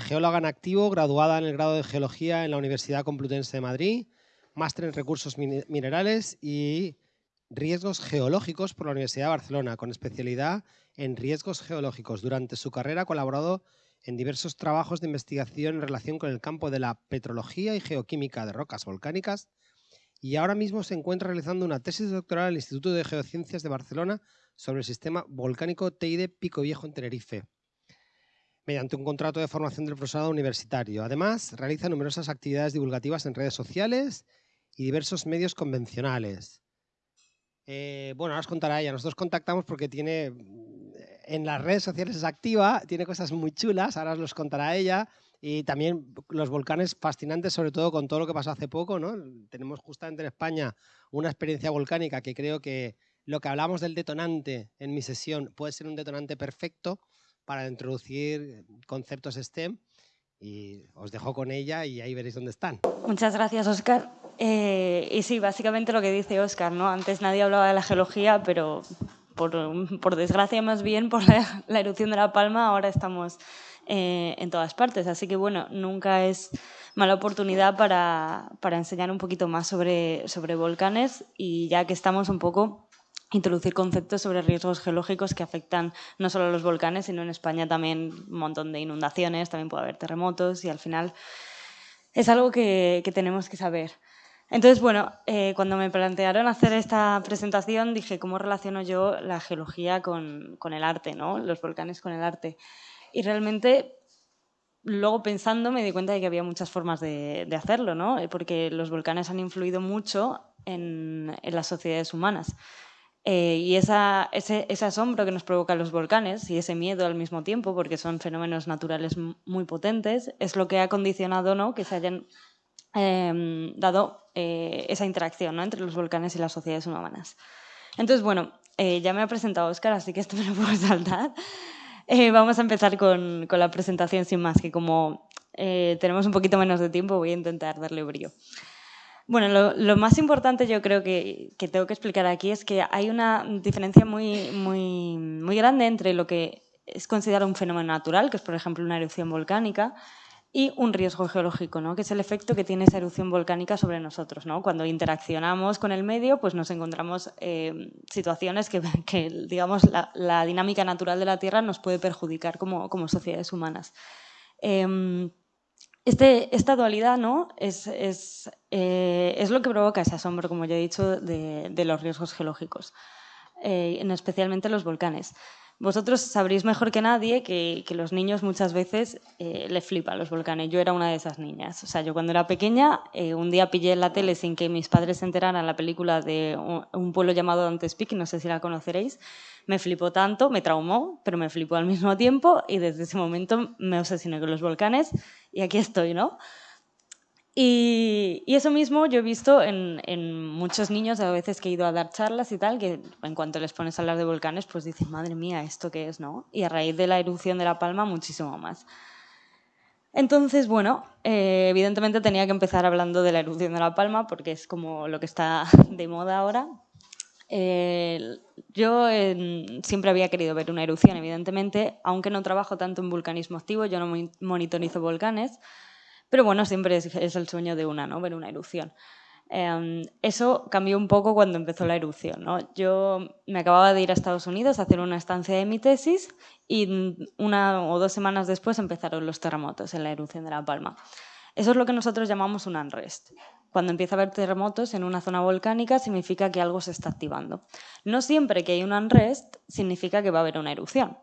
Geóloga en activo, graduada en el grado de Geología en la Universidad Complutense de Madrid, máster en Recursos Minerales y Riesgos Geológicos por la Universidad de Barcelona, con especialidad en Riesgos Geológicos. Durante su carrera ha colaborado en diversos trabajos de investigación en relación con el campo de la petrología y geoquímica de rocas volcánicas y ahora mismo se encuentra realizando una tesis doctoral en el Instituto de Geociencias de Barcelona sobre el sistema volcánico Teide Pico Viejo en Tenerife mediante un contrato de formación del profesorado universitario. Además, realiza numerosas actividades divulgativas en redes sociales y diversos medios convencionales. Eh, bueno, ahora os contará ella. Nosotros contactamos porque tiene, mm, en las redes sociales es activa, tiene cosas muy chulas, ahora os los contará ella. Y también los volcanes fascinantes, sobre todo con todo lo que pasó hace poco. ¿no? Tenemos justamente en España una experiencia volcánica que creo que lo que hablamos del detonante en mi sesión puede ser un detonante perfecto para introducir conceptos STEM y os dejo con ella y ahí veréis dónde están. Muchas gracias, Oscar. Eh, y sí, básicamente lo que dice Oscar, ¿no? Antes nadie hablaba de la geología, pero por, por desgracia más bien por la, erupción de La Palma ahora estamos eh, en todas partes. Así que bueno, nunca es mala oportunidad para, para enseñar un poquito más sobre, sobre volcanes y ya que estamos un poco introducir conceptos sobre riesgos geológicos que afectan no solo a los volcanes, sino en España también un montón de inundaciones, también puede haber terremotos y al final es algo que, tenemos que saber. Entonces, bueno, eh, cuando me plantearon hacer esta presentación dije, ¿cómo relaciono yo la geología con, el arte, ¿no? los volcanes con el arte? Y realmente, luego pensando, me di cuenta de que había muchas formas de, hacerlo, ¿no? porque los volcanes han influido mucho en, en las sociedades humanas. Eh, y ese, asombro que nos provocan los volcanes y ese miedo al mismo tiempo, porque son fenómenos naturales muy potentes, es lo que ha condicionado ¿no? que se hayan em, dado eh, esa interacción ¿no? entre los volcanes y las sociedades humanas. Entonces, bueno, eh, ya me ha presentado Oscar, así que esto me lo puedo saltar. vamos a empezar con, con, la presentación sin más, que como tenemos un poquito menos de tiempo, voy a intentar darle brillo. Bueno, lo, más importante yo creo que, tengo que explicar aquí es que hay una diferencia muy, muy, muy grande entre lo que es considerado un fenómeno natural, que es por ejemplo una erupción volcánica, y un riesgo geológico, ¿no? que es el efecto que tiene esa erupción volcánica sobre nosotros. ¿no? Cuando interaccionamos con el medio, pues nos encontramos eh, situaciones que, digamos, la, dinámica natural de la Tierra nos puede perjudicar como, como sociedades humanas. Em, este, esta dualidad ¿no? eh, es, lo que provoca ese asombro, como ya he dicho, de, los riesgos geológicos, eh, en especialmente los volcanes. Vosotros sabréis mejor que nadie que, los niños muchas veces eh, le flipan los volcanes. Yo era una de esas niñas. O sea, yo cuando era pequeña, un día pillé en la tele sin que mis padres se enteraran la película de un, un pueblo llamado Dante's Peak, no sé si la conoceréis, me flipó tanto, me traumó, pero me flipó al mismo tiempo y desde ese momento me obsesioné con los volcanes y aquí estoy, ¿no? Y, eso mismo yo he visto en, muchos niños, a veces que he ido a dar charlas y tal, que en cuanto les pones a hablar de volcanes, pues dicen, madre mía, ¿esto qué es? ¿no? Y a raíz de la erupción de La Palma, muchísimo más. Entonces, bueno, eh, evidentemente tenía que empezar hablando de la erupción de La Palma, porque es como lo que está de moda ahora, eh, yo siempre había querido ver una erupción, evidentemente, aunque no trabajo tanto en vulcanismo activo, yo no monitorizo volcanes, pero bueno, siempre es, el sueño de una, ¿no? Ver una erupción. Em, eso cambió un poco cuando empezó la erupción. ¿no? Yo me acababa de ir a Estados Unidos a hacer una estancia de mi tesis y una o dos semanas después empezaron los terremotos en la erupción de La Palma. Eso es lo que nosotros llamamos un unrest. Cuando empieza a haber terremotos en una zona volcánica significa que algo se está activando. No siempre que hay un unrest significa que va a haber una erupción,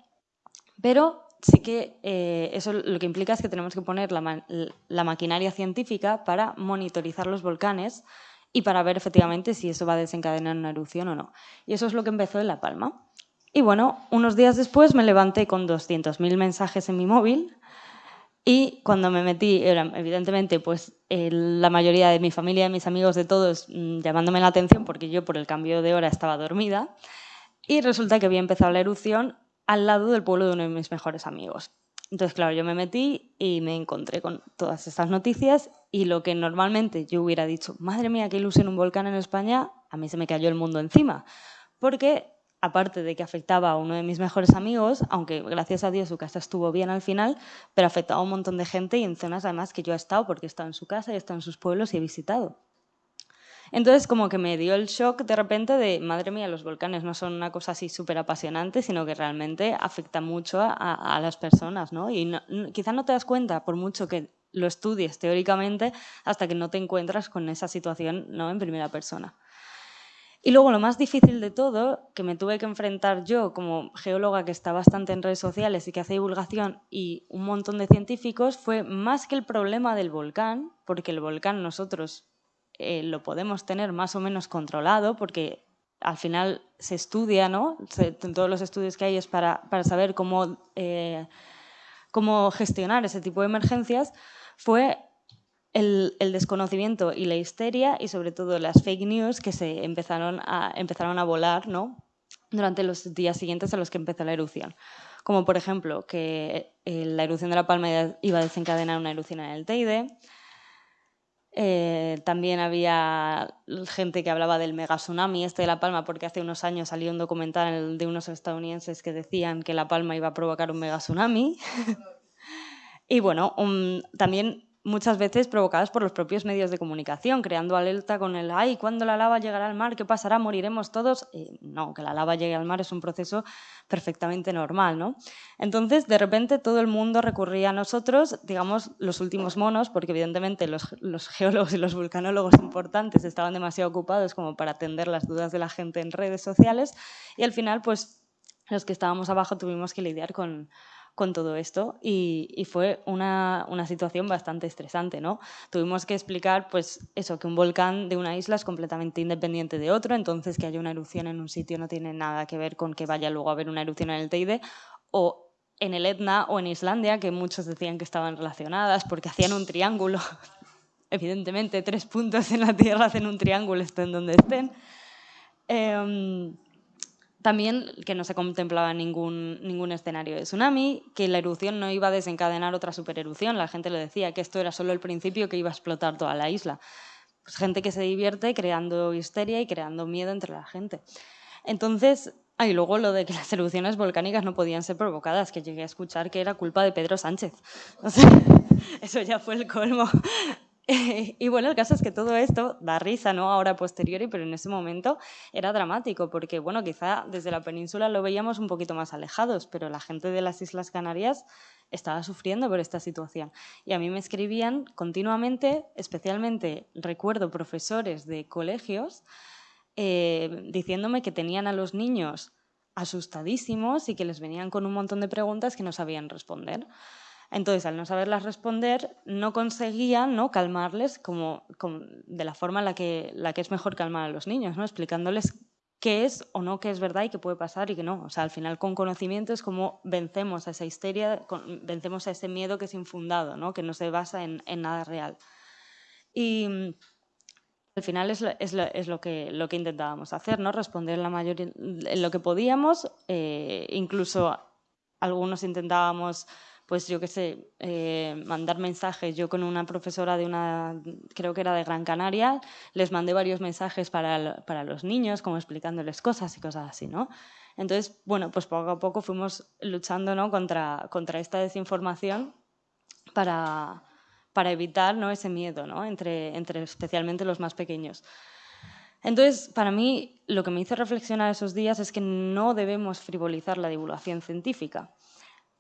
pero sí que eh, eso lo que implica es que tenemos que poner la, maquinaria científica para monitorizar los volcanes y para ver efectivamente si eso va a desencadenar una erupción o no. Y eso es lo que empezó en La Palma. Y bueno, unos días después me levanté con 200.000 mensajes en mi móvil y cuando me metí, evidentemente, pues la mayoría de mi familia, de mis amigos, de todos, mm, llamándome la atención porque yo por el cambio de hora estaba dormida. Y resulta que había empezado la erupción al lado del pueblo de uno de mis mejores amigos. Entonces, claro, yo me metí y me encontré con todas estas noticias y lo que normalmente yo hubiera dicho, madre mía, qué ilusión un volcán en España, a mí se me cayó el mundo encima. Porque aparte de que afectaba a uno de mis mejores amigos, aunque gracias a Dios su casa estuvo bien al final, pero afectaba a un montón de gente y en zonas además que yo he estado porque he estado en su casa, he estado en sus pueblos y he visitado. Entonces como que me dio el shock de repente de, madre mía, los volcanes no son una cosa así súper apasionante, sino que realmente afecta mucho a, las personas, ¿no? Y quizá no te das cuenta, por mucho que lo estudies teóricamente, hasta que no te encuentras con esa situación ¿no? en primera persona. Y luego lo más difícil de todo, que me tuve que enfrentar yo como geóloga que está bastante en redes sociales y que hace divulgación y un montón de científicos, fue más que el problema del volcán, porque el volcán nosotros eh, lo podemos tener más o menos controlado, porque al final se estudia, ¿no? todos los estudios que hay es para, para saber cómo, eh, cómo gestionar ese tipo de emergencias, fue el, desconocimiento y la histeria y sobre todo las fake news que se empezaron a, empezaron a volar ¿no? durante los días siguientes a los que empezó la erupción. Como por ejemplo que eh, la erupción de La Palma iba a desencadenar una erupción en el Teide. Eh, también había gente que hablaba del mega tsunami este de La Palma porque hace unos años salió un documental de unos estadounidenses que decían que La Palma iba a provocar un mega tsunami. y bueno, también muchas veces provocadas por los propios medios de comunicación, creando alerta con el ¡ay! ¿Cuándo la lava llegará al mar? ¿Qué pasará? ¿Moriremos todos? no, que la lava llegue al mar es un proceso perfectamente normal, ¿no? Entonces, de repente, todo el mundo recurría a nosotros, digamos, los últimos monos, porque evidentemente los, los geólogos y los vulcanólogos importantes estaban demasiado ocupados como para atender las dudas de la gente en redes sociales, y al final, pues, los que estábamos abajo tuvimos que lidiar con con todo esto y, fue una, situación bastante estresante. ¿no? Tuvimos que explicar pues, eso, que un volcán de una isla es completamente independiente de otro, entonces que haya una erupción en un sitio no tiene nada que ver con que vaya luego a haber una erupción en el Teide o en el Etna o en Islandia, que muchos decían que estaban relacionadas porque hacían un triángulo. Evidentemente, tres puntos en la Tierra hacen un triángulo, estén donde estén. Em, también que no se contemplaba ningún, ningún escenario de tsunami, que la erupción no iba a desencadenar otra supererupción. La gente le decía que esto era solo el principio, que iba a explotar toda la isla. Pues gente que se divierte creando histeria y creando miedo entre la gente. Entonces, hay luego lo de que las erupciones volcánicas no podían ser provocadas, que llegué a escuchar que era culpa de Pedro Sánchez. eso ya fue el colmo. y bueno, el caso es que todo esto da risa, ¿no? Ahora posteriori, pero en ese momento era dramático, porque bueno, quizá desde la península lo veíamos un poquito más alejados, pero la gente de las Islas Canarias estaba sufriendo por esta situación. Y a mí me escribían continuamente, especialmente recuerdo profesores de colegios, eh, diciéndome que tenían a los niños asustadísimos y que les venían con un montón de preguntas que no sabían responder. Entonces, al no saberlas responder, no conseguían ¿no? calmarles como, de la forma en la que, la que es mejor calmar a los niños, ¿no? explicándoles qué es o no qué es verdad y qué puede pasar y qué no. O sea, al final con conocimiento es como vencemos a esa histeria, vencemos a ese miedo que es infundado, ¿no? que no se basa en, nada real. Y mm, al final es, lo, es, lo, que, lo que intentábamos hacer, ¿no? responder la mayoría, en lo que podíamos, eh, incluso algunos intentábamos pues yo qué sé, eh, mandar mensajes. Yo con una profesora de una, creo que era de Gran Canaria, les mandé varios mensajes para, para los niños, como explicándoles cosas y cosas así, ¿no? Entonces, bueno, pues poco a poco fuimos luchando ¿no? contra, contra esta desinformación para, para evitar ¿no? ese miedo ¿no? entre, entre especialmente los más pequeños. Entonces, para mí, lo que me hizo reflexionar esos días es que no debemos frivolizar la divulgación científica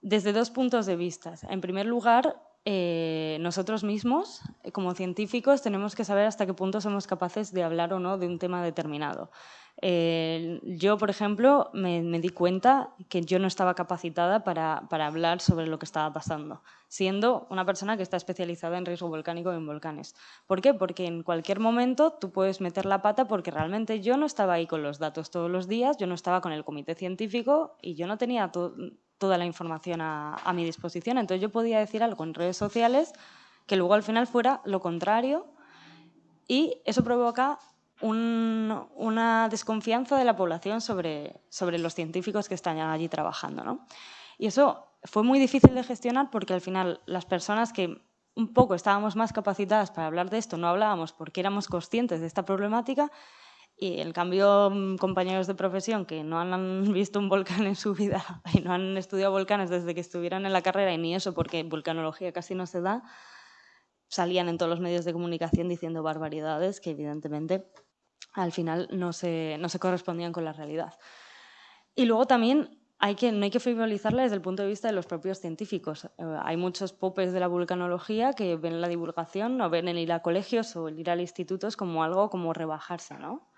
desde dos puntos de vista. En primer lugar, eh, nosotros mismos, eh, como científicos, tenemos que saber hasta qué punto somos capaces de hablar o no de un tema determinado. Eh, yo, por ejemplo, me, di cuenta que yo no estaba capacitada para, hablar sobre lo que estaba pasando, siendo una persona que está especializada en riesgo volcánico y en volcanes. ¿Por qué? Porque en cualquier momento tú puedes meter la pata porque realmente yo no estaba ahí con los datos todos los días, yo no estaba con el comité científico y yo no tenía toda la información a, mi disposición. Entonces yo podía decir algo en redes sociales que luego al final fuera lo contrario y eso provoca una desconfianza de la población sobre, sobre los científicos que están allí trabajando. ¿no? Y eso fue muy difícil de gestionar porque al final las personas que un poco estábamos más capacitadas para hablar de esto no hablábamos porque éramos conscientes de esta problemática Y en cambio, mm, compañeros de profesión que no han visto un volcán en su vida y no han estudiado volcanes desde que estuvieran en la carrera y ni eso, porque volcanología casi no se da, salían en todos los medios de comunicación diciendo barbaridades que evidentemente al final no se, no se correspondían con la realidad. Y luego también hay que, no hay que frivolizarla desde el punto de vista de los propios científicos. Eh, hay muchos popes de la vulcanología que ven la divulgación o ven el ir a colegios o el ir a institutos como algo como rebajarse, ¿no?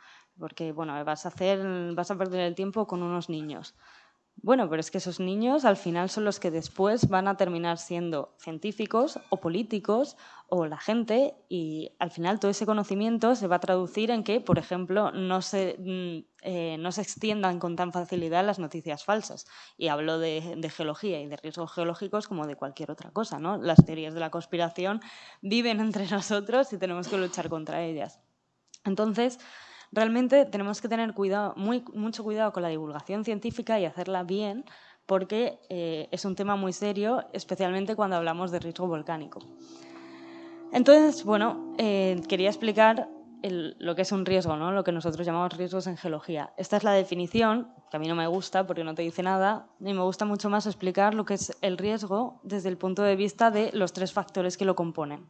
Porque, bueno, vas a, hacer, vas a perder el tiempo con unos niños. Bueno, pero es que esos niños al final son los que después van a terminar siendo científicos o políticos o la gente y al final todo ese conocimiento se va a traducir en que, por ejemplo, no se, mm, eh, no se extiendan con tan facilidad las noticias falsas. Y hablo de, de, geología y de riesgos geológicos como de cualquier otra cosa. ¿no? Las teorías de la conspiración viven entre nosotros y tenemos que luchar contra ellas. Entonces, Realmente tenemos que tener mucho cuidado con la divulgación científica y hacerla bien porque eh, es un tema muy serio, especialmente cuando hablamos de riesgo volcánico. Entonces, bueno, eh, quería explicar lo que es un riesgo, ¿no? lo que nosotros llamamos riesgos en geología. Esta es la definición, que a mí no me gusta porque no te dice nada, y me gusta mucho más explicar lo que es el riesgo desde el punto de vista de los tres factores que lo componen.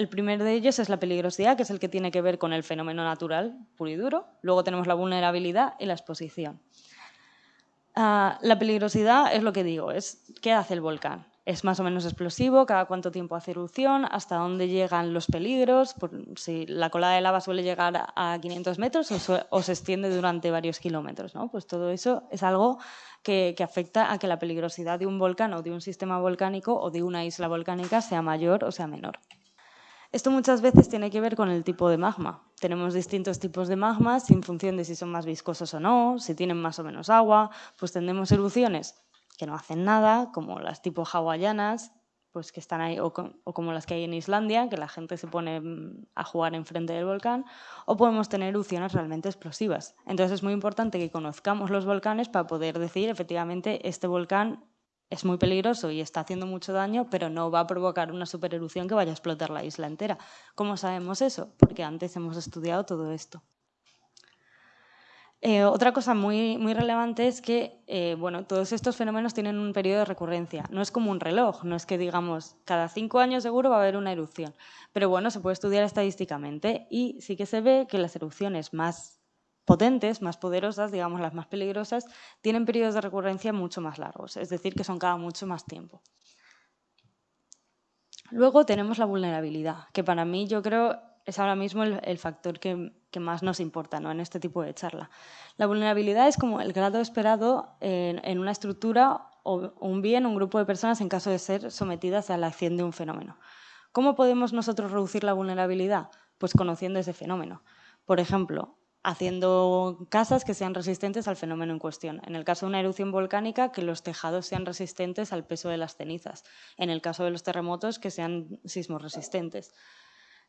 El primero de ellos es la peligrosidad, que es el que tiene que ver con el fenómeno natural puro y duro. Luego tenemos la vulnerabilidad y la exposición. Ah, la peligrosidad es lo que digo, es qué hace el volcán. Es más o menos explosivo, cada cuánto tiempo hace erupción, hasta dónde llegan los peligros, si la colada de lava suele llegar a 500 metros o, se extiende durante varios kilómetros. ¿no? Pues todo eso es algo que afecta a que la peligrosidad de un volcán o de un sistema volcánico o de una isla volcánica sea mayor o sea menor. Esto muchas veces tiene que ver con el tipo de magma. Tenemos distintos tipos de magmas en función de si son más viscosos o no, si tienen más o menos agua, pues tendremos erupciones que no hacen nada, como las tipo hawaianas, pues que están ahí, o, como las que hay en Islandia, que la gente se pone mm, a jugar enfrente del volcán, o podemos tener erupciones realmente explosivas. Entonces es muy importante que conozcamos los volcanes para poder decir, efectivamente, este volcán es muy peligroso y está haciendo mucho daño, pero no va a provocar una supererupción que vaya a explotar la isla entera. ¿Cómo sabemos eso? Porque antes hemos estudiado todo esto. Eh, otra cosa muy, muy relevante es que eh, bueno, todos estos fenómenos tienen un periodo de recurrencia. No es como un reloj, no es que digamos cada cinco años seguro va a haber una erupción. Pero bueno, se puede estudiar estadísticamente y sí que se ve que las erupciones más potentes, más poderosas, digamos las más peligrosas, tienen periodos de recurrencia mucho más largos, es decir, que son cada mucho más tiempo. Luego tenemos la vulnerabilidad, que para mí yo creo es ahora mismo el, factor que, más nos importa ¿no? en este tipo de charla. La vulnerabilidad es como el grado esperado en, una estructura o un bien, un grupo de personas en caso de ser sometidas a la acción de un fenómeno. ¿Cómo podemos nosotros reducir la vulnerabilidad? Pues conociendo ese fenómeno. Por ejemplo, haciendo casas que sean resistentes al fenómeno en cuestión. En el caso de una erupción volcánica, que los tejados sean resistentes al peso de las cenizas. En el caso de los terremotos, que sean sismos resistentes.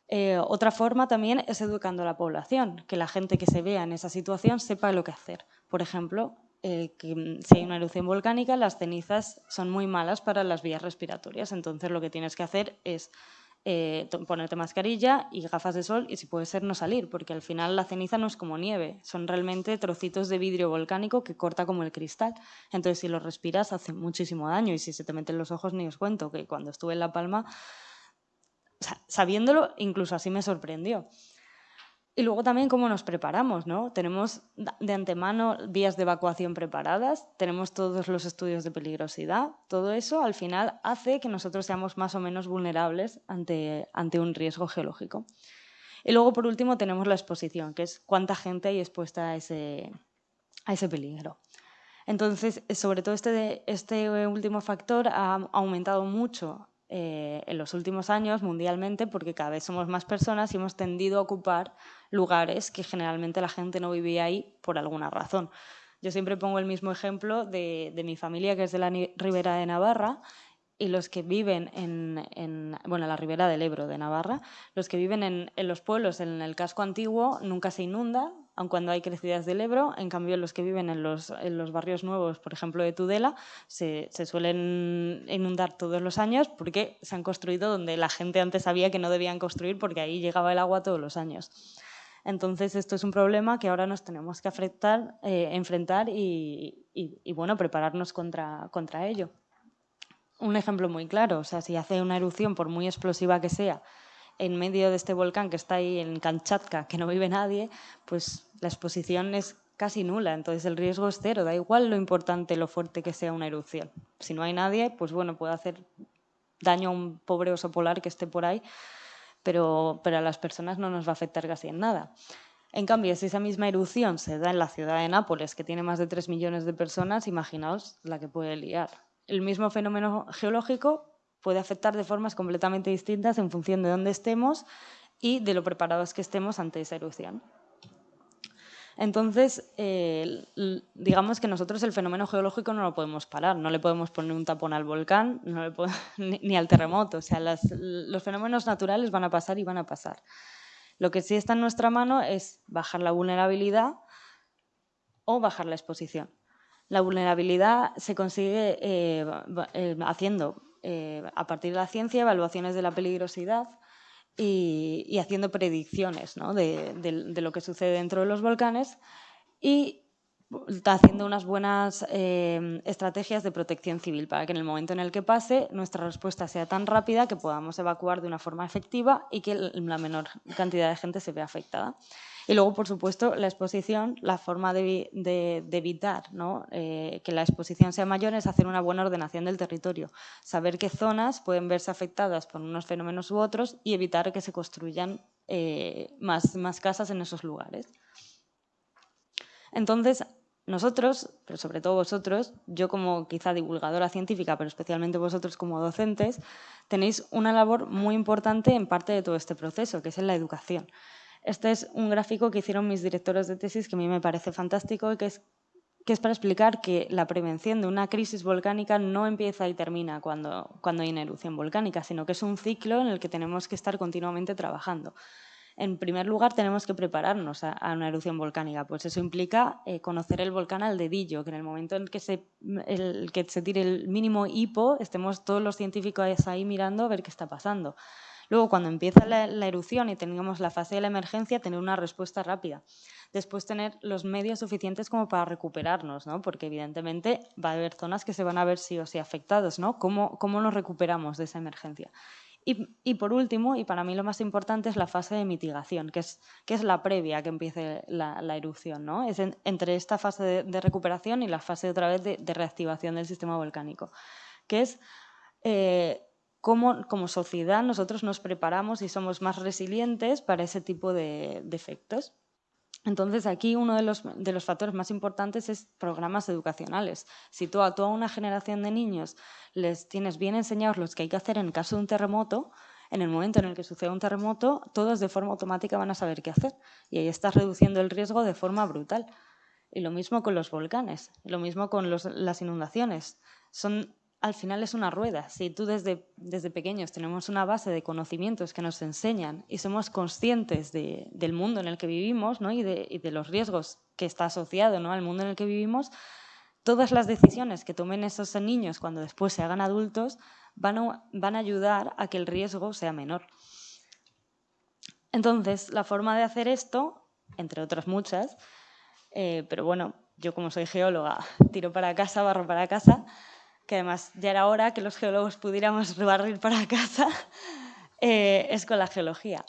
Eh, otra forma también es educando a la población, que la gente que se vea en esa situación sepa lo que hacer. Por ejemplo, eh, si hay una erupción volcánica, las cenizas son muy malas para las vías respiratorias, entonces lo que tienes que hacer es eh, ponerte mascarilla y gafas de sol y si puede ser no salir, porque al final la ceniza no es como nieve, son realmente trocitos de vidrio volcánico que corta como el cristal. Entonces si lo respiras hace muchísimo daño y si se te meten los ojos ni os cuento que cuando estuve en La Palma, sabiéndolo, incluso así me sorprendió. Y luego también cómo nos preparamos, ¿no? Tenemos de antemano vías de evacuación preparadas, tenemos todos los estudios de peligrosidad, todo eso al final hace que nosotros seamos más o menos vulnerables ante, ante un riesgo geológico. Y luego, por último, tenemos la exposición, que es cuánta gente hay expuesta a ese, a ese peligro. Entonces, sobre todo este, este último factor ha aumentado mucho eh, en los últimos años mundialmente porque cada vez somos más personas y hemos tendido a ocupar lugares que generalmente la gente no vivía ahí por alguna razón. Yo siempre pongo el mismo ejemplo de, mi familia, que es de la Ribera de Navarra, y los que viven en, bueno, la ribera del Ebro de Navarra, los que viven en, en, los pueblos, en el casco antiguo, nunca se inunda, aun cuando hay crecidas del Ebro. En cambio, los que viven en los, en los barrios nuevos, por ejemplo, de Tudela, se, se, suelen inundar todos los años porque se han construido donde la gente antes sabía que no debían construir porque ahí llegaba el agua todos los años. Entonces, esto es un problema que ahora nos tenemos que afectar, eh, enfrentar y, bueno, prepararnos contra, contra ello. Un ejemplo muy claro, o sea, si hace una erupción, por muy explosiva que sea, en medio de este volcán que está ahí en Kamchatka, que no vive nadie, pues la exposición es casi nula, entonces el riesgo es cero, da igual lo importante, lo fuerte que sea una erupción. Si no hay nadie, pues bueno, puede hacer daño a un pobre oso polar que esté por ahí, pero, pero a las personas no nos va a afectar casi en nada. En cambio, si esa misma erupción se da en la ciudad de Nápoles, que tiene más de 3 millones de personas, imaginaos la que puede liar. El mismo fenómeno geológico puede afectar de formas completamente distintas en función de dónde estemos y de lo preparados que estemos ante esa erupción. Entonces, eh, digamos que nosotros el fenómeno geológico no lo podemos parar, no le podemos poner un tapón al volcán ni, al terremoto. O sea, los fenómenos naturales van a pasar y van a pasar. Lo que sí está en nuestra mano es bajar la vulnerabilidad o bajar la exposición. La vulnerabilidad se consigue eh, eh, haciendo, a partir de la ciencia, evaluaciones de la peligrosidad, y, haciendo predicciones de, lo que sucede dentro de los volcanes y haciendo unas buenas eh, estrategias de protección civil para que en el momento en el que pase nuestra respuesta sea tan rápida que podamos evacuar de una forma efectiva y que la menor cantidad de gente se vea afectada. Y luego, por supuesto, la exposición, la forma de, evitar eh, que la exposición sea mayor es hacer una buena ordenación del territorio, saber qué zonas pueden verse afectadas por unos fenómenos u otros y evitar que se construyan eh, más, más casas en esos lugares. Entonces, nosotros, pero sobre todo vosotros, yo como quizá divulgadora científica, pero especialmente vosotros como docentes, tenéis una labor muy importante en parte de todo este proceso, que es en la educación. Este es un gráfico que hicieron mis directores de tesis que a mí me parece fantástico y que es, para explicar que la prevención de una crisis volcánica no empieza y termina cuando, cuando hay una erupción volcánica, sino que es un ciclo en el que tenemos que estar continuamente trabajando. En primer lugar, tenemos que prepararnos a, una erupción volcánica. Pues eso implica eh, conocer el volcán al dedillo, que en el momento en que se, el, que se tire el mínimo hipo, estemos todos los científicos ahí mirando a ver qué está pasando. Luego, cuando empieza la, erupción y tengamos la fase de la emergencia, tener una respuesta rápida. Después, tener los medios suficientes como para recuperarnos, ¿no? porque evidentemente va a haber zonas que se van a ver sí o sí afectados. ¿no? ¿Cómo, cómo nos recuperamos de esa emergencia? Y, por último, y para mí lo más importante, es la fase de mitigación, que es, que es la previa a que empiece la, erupción. ¿no? Es entre esta fase de, recuperación y la fase otra vez de, reactivación del sistema volcánico, que es eh, cómo como sociedad nosotros nos preparamos y somos más resilientes para ese tipo de, efectos. Entonces, aquí uno de los, de los, factores más importantes es programas educacionales. Si a toda una generación de niños les tienes bien enseñados lo que hay que hacer en caso de un terremoto, en el momento en el que suceda un terremoto, todos de forma automática van a saber qué hacer. Y ahí estás reduciendo el riesgo de forma brutal. Y lo mismo con los volcanes, lo mismo con las inundaciones. Son al final es una rueda. Si tú desde, desde pequeños tenemos una base de conocimientos que nos enseñan y somos conscientes del mundo en el que vivimos y, de, los riesgos que está asociado ¿no? al mundo en el que vivimos, todas las decisiones que tomen esos niños cuando después se hagan adultos van a, van a ayudar a que el riesgo sea menor. Entonces, la forma de hacer esto, entre otras muchas, eh, pero bueno, yo como soy geóloga, tiro para casa, barro para casa, que además ya era hora que los geólogos pudiéramos barrir para casa, eh, es con la geología.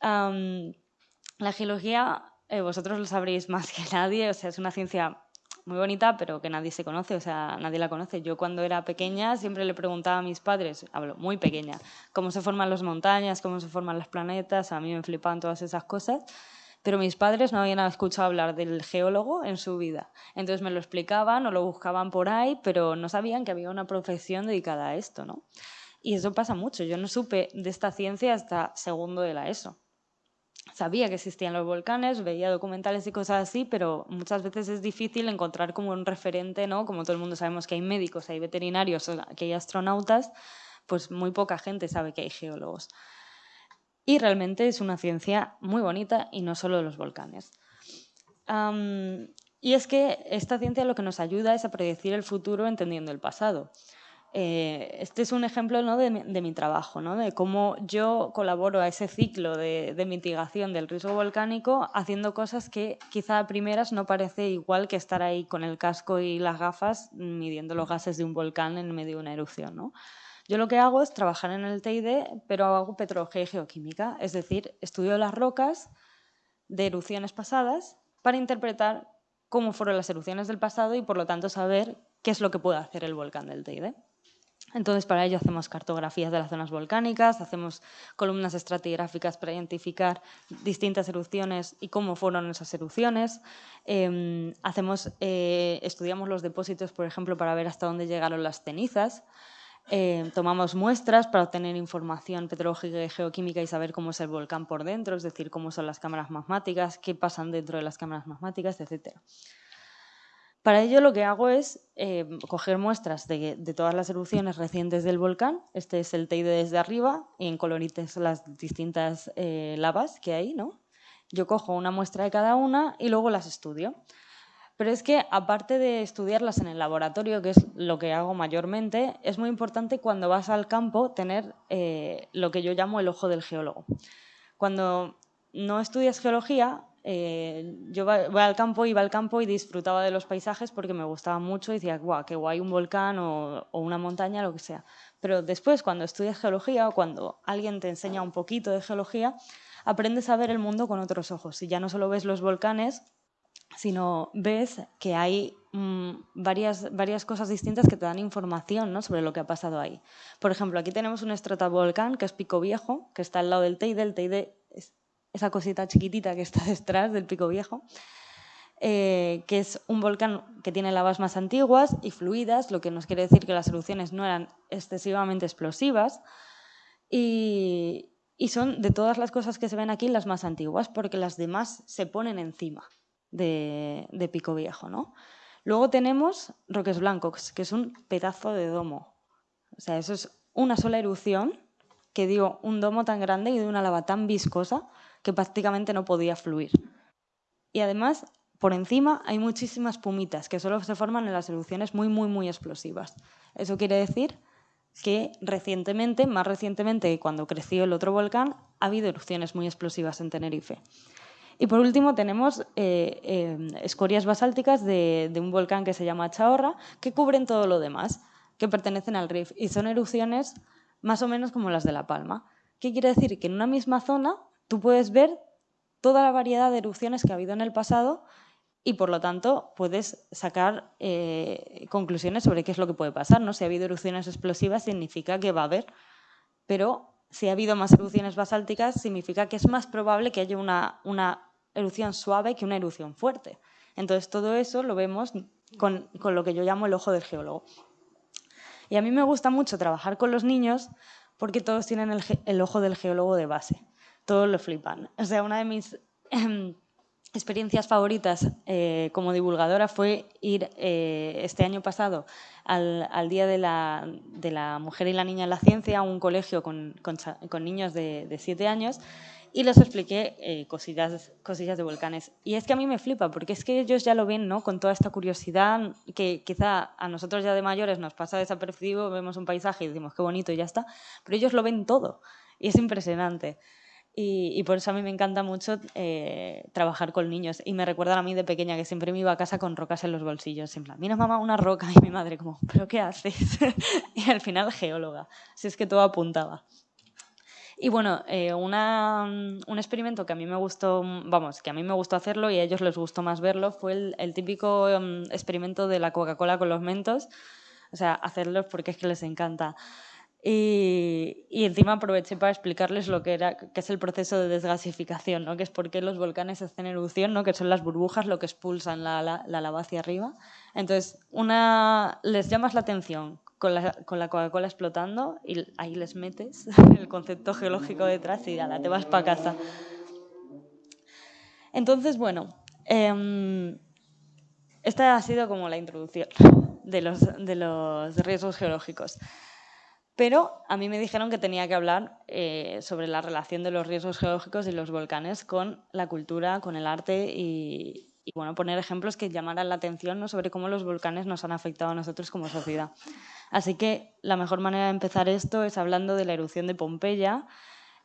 la geología, eh, vosotros lo sabréis más que nadie, o sea, es una ciencia muy bonita, pero que nadie se conoce, o sea, nadie la conoce. Yo cuando era pequeña siempre le preguntaba a mis padres, hablo muy pequeña, cómo se forman las montañas, cómo se forman los planetas, a mí me flipaban todas esas cosas pero mis padres no habían escuchado hablar del geólogo en su vida. Entonces me lo explicaban o lo buscaban por ahí, pero no sabían que había una profesión dedicada a esto, ¿no? Y eso pasa mucho. Yo no supe de esta ciencia hasta segundo de la ESO. Sabía que existían los volcanes, veía documentales y cosas así, pero muchas veces es difícil encontrar como un referente, ¿no? Como todo el mundo sabemos que hay médicos, hay veterinarios, hay astronautas, pues muy poca gente sabe que hay geólogos. Y realmente es una ciencia muy bonita y no solo de los volcanes. y es que esta ciencia lo que nos ayuda es a predecir el futuro entendiendo el pasado. eh, este es un ejemplo ¿no? de, mi trabajo, ¿no? de cómo yo colaboro a ese ciclo de, mitigación del riesgo volcánico haciendo cosas que quizá a primeras no parece igual que estar ahí con el casco y las gafas midiendo los gases de un volcán en medio de una erupción. ¿no? Yo lo que hago es trabajar en el TID, pero hago petrología y geoquímica, es decir, estudio las rocas de erupciones pasadas para interpretar cómo fueron las erupciones del pasado y por lo tanto saber qué es lo que puede hacer el volcán del Teide. Entonces, para ello hacemos cartografías de las zonas volcánicas, hacemos columnas estratigráficas para identificar distintas erupciones y cómo fueron esas erupciones. Em, hacemos, eh, estudiamos los depósitos, por ejemplo, para ver hasta dónde llegaron las cenizas. Em, tomamos muestras para obtener información petrológica y geoquímica y saber cómo es el volcán por dentro, es decir, cómo son las cámaras magmáticas, qué pasan dentro de las cámaras magmáticas, etc. Para ello lo que hago es eh, coger muestras de, todas las erupciones recientes del volcán. Este es el teide desde arriba y en colorites las distintas eh, lavas que hay. ¿no? Yo cojo una muestra de cada una y luego las estudio. Pero es que aparte de estudiarlas en el laboratorio, que es lo que hago mayormente, es muy importante cuando vas al campo tener eh, lo que yo llamo el ojo del geólogo. Cuando no estudias geología, eh, yo voy al campo, iba al campo y disfrutaba de los paisajes porque me gustaba mucho y decía, guau, qué guay un volcán o, una montaña, lo que sea. Pero después, cuando estudias geología o cuando alguien te enseña un poquito de geología, aprendes a ver el mundo con otros ojos. Y ya no solo ves los volcanes, sino ves que hay mm, varias, varias cosas distintas que te dan información sobre lo que ha pasado ahí. Por ejemplo, aquí tenemos un estratovolcán que es Pico Viejo, que está al lado del Teide. El Teide esa cosita chiquitita que está detrás del Pico Viejo, eh, que es un volcán que tiene lavas más antiguas y fluidas, lo que nos quiere decir que las erupciones no eran excesivamente explosivas y, son de todas las cosas que se ven aquí las más antiguas porque las demás se ponen encima de, Pico Viejo. ¿no? Luego tenemos Roques Blancos, que es un pedazo de domo. O sea, eso es una sola erupción que dio un domo tan grande y de una lava tan viscosa que prácticamente no podía fluir. Y además, por encima hay muchísimas pumitas que solo se forman en las erupciones muy, muy, muy explosivas. Eso quiere decir que recientemente, más recientemente cuando creció el otro volcán, ha habido erupciones muy explosivas en Tenerife. Y por último tenemos eh, eh, escorias basálticas de, un volcán que se llama Chaorra, que cubren todo lo demás, que pertenecen al RIF, y son erupciones más o menos como las de La Palma. ¿Qué quiere decir? Que en una misma zona tú puedes ver toda la variedad de erupciones que ha habido en el pasado y por lo tanto puedes sacar eh, conclusiones sobre qué es lo que puede pasar. ¿no? Si ha habido erupciones explosivas significa que va a haber, pero si ha habido más erupciones basálticas significa que es más probable que haya una, una erupción suave que una erupción fuerte. Entonces todo eso lo vemos con, con, lo que yo llamo el ojo del geólogo. Y a mí me gusta mucho trabajar con los niños porque todos tienen el, el ojo del geólogo de base todos lo flipan. O sea, una de mis em, experiencias favoritas eh, como divulgadora fue ir eh, este año pasado al, Día de la, Mujer y la Niña en la Ciencia a un colegio con, niños de, siete años y les expliqué eh, cosillas, cosillas de volcanes. Y es que a mí me flipa, porque es que ellos ya lo ven ¿no? con toda esta curiosidad que quizá a nosotros ya de mayores nos pasa desapercibido, vemos un paisaje y decimos qué bonito y ya está, pero ellos lo ven todo y es impresionante. Y, por eso a mí me encanta mucho eh, trabajar con niños. Y me recuerdan a mí de pequeña que siempre me iba a casa con rocas en los bolsillos. En plan, mira mamá, una roca. Y mi madre como, ¿pero qué haces? y al final geóloga. Si es que todo apuntaba. Y bueno, eh, una, un experimento que a mí me gustó, vamos, que a mí me gustó hacerlo y a ellos les gustó más verlo, fue el, el típico um, experimento de la Coca-Cola con los mentos. O sea, hacerlos porque es que les encanta. Y, encima aproveché para explicarles lo que, era, que es el proceso de desgasificación, ¿no? que es por qué los volcanes hacen erupción, ¿no? que son las burbujas lo que expulsan la, la, lava hacia arriba. Entonces, una, les llamas la atención con la, con la Coca-Cola explotando y ahí les metes el concepto geológico detrás y ya te vas para casa. Entonces, bueno, eh, esta ha sido como la introducción de los, de los riesgos geológicos. Pero a mí me dijeron que tenía que hablar eh, sobre la relación de los riesgos geológicos y los volcanes con la cultura, con el arte y, bueno, poner ejemplos que llamaran la atención sobre cómo los volcanes nos han afectado a nosotros como sociedad. Así que la mejor manera de empezar esto es hablando de la erupción de Pompeya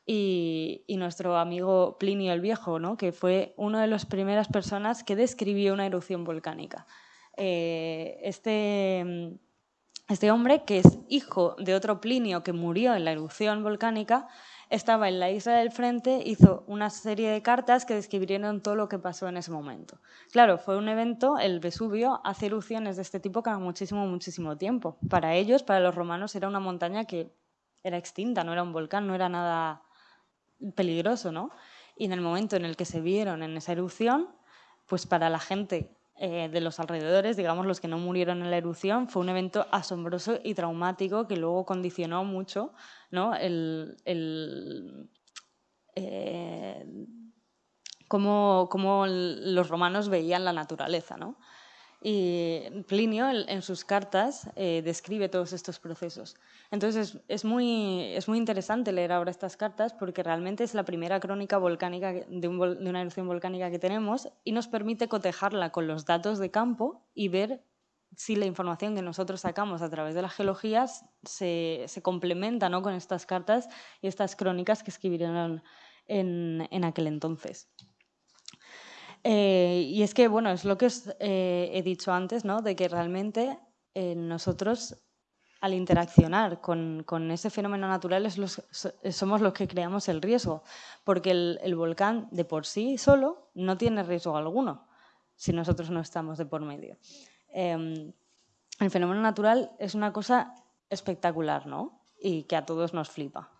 y, nuestro amigo Plinio el Viejo, ¿no? que fue una de las primeras personas que describió una erupción volcánica. Eh, este, este hombre, que es hijo de otro Plinio que murió en la erupción volcánica, estaba en la isla del frente, hizo una serie de cartas que describieron todo lo que pasó en ese momento. Claro, fue un evento, el Vesubio hace erupciones de este tipo cada muchísimo, muchísimo tiempo. Para ellos, para los romanos, era una montaña que era extinta, no era un volcán, no era nada peligroso, ¿no? Y en el momento en el que se vieron en esa erupción, pues para la gente eh, de los alrededores, digamos los que no murieron en la erupción, fue un evento asombroso y traumático que luego condicionó mucho ¿no? el, eh, cómo, los romanos veían la naturaleza. ¿no? Y Plinio en sus cartas eh, describe todos estos procesos. Entonces es, muy, es muy interesante leer ahora estas cartas porque realmente es la primera crónica volcánica de, una erupción volcánica que tenemos y nos permite cotejarla con los datos de campo y ver si la información que nosotros sacamos a través de las geologías se, se complementa ¿no? con estas cartas y estas crónicas que escribieron en, en aquel entonces. Eh, y es que, bueno, es lo que eh, he dicho antes, ¿no? De que realmente eh, nosotros, al interaccionar con, ese fenómeno natural, somos los que creamos el riesgo, porque el, el, volcán de por sí solo no tiene riesgo alguno si nosotros no estamos de por medio. Em, el fenómeno natural es una cosa espectacular, ¿no? Y que a todos nos flipa.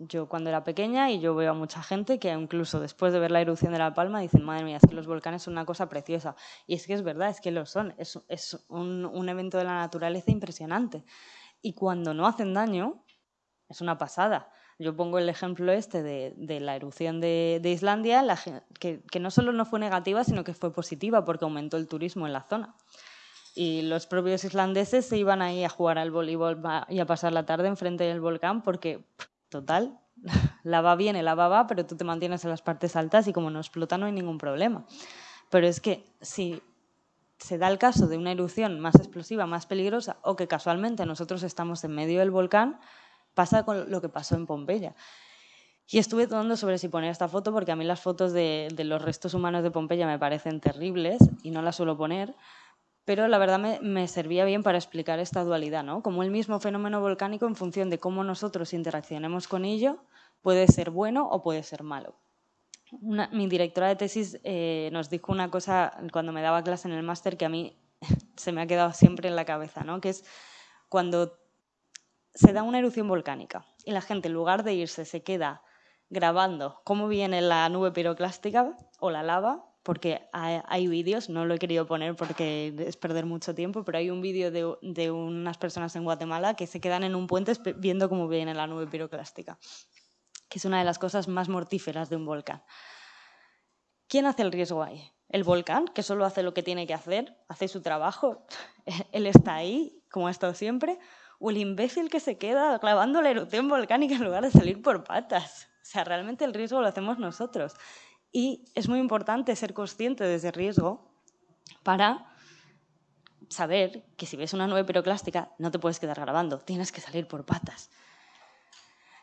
Yo cuando era pequeña y yo veo a mucha gente que incluso después de ver la erupción de La Palma dicen, madre mía, es que los volcanes son una cosa preciosa. Y es que es verdad, es que lo son. Es, es un, un, evento de la naturaleza impresionante. Y cuando no hacen daño, es una pasada. Yo pongo el ejemplo este de, de la erupción de, de Islandia, la, que, que no solo no fue negativa, sino que fue positiva porque aumentó el turismo en la zona y los propios islandeses se iban ahí a jugar al voleibol y a pasar la tarde enfrente del volcán porque Total, lava viene, lava va, pero tú te mantienes en las partes altas y como no explota no hay ningún problema. Pero es que si se da el caso de una erupción más explosiva, más peligrosa, o que casualmente nosotros estamos en medio del volcán, pasa con lo que pasó en Pompeya. Y estuve dudando sobre si poner esta foto, porque a mí las fotos de, de los restos humanos de Pompeya me parecen terribles y no las suelo poner, pero la verdad me, servía bien para explicar esta dualidad, ¿no? Como el mismo fenómeno volcánico, en función de cómo nosotros interaccionemos con ello, puede ser bueno o puede ser malo. mi directora de tesis eh, nos dijo una cosa cuando me daba clase en el máster que a mí se me ha quedado siempre en la cabeza, ¿no? que es cuando se da una erupción volcánica y la gente en lugar de irse se queda grabando cómo viene la nube piroclástica o la lava, porque hay, vídeos, no lo he querido poner porque es perder mucho tiempo, pero hay un vídeo de, unas personas en Guatemala que se quedan en un puente viendo cómo viene la nube piroclástica, que es una de las cosas más mortíferas de un volcán. ¿Quién hace el riesgo ahí? ¿El volcán, que solo hace lo que tiene que hacer, hace su trabajo, él está ahí, como ha estado siempre? ¿O el imbécil que se queda clavando la erupción volcánica en lugar de salir por patas? O sea, realmente el riesgo lo hacemos nosotros. Y es muy importante ser consciente de ese riesgo para saber que si ves una nube piroclástica no te puedes quedar grabando, tienes que salir por patas.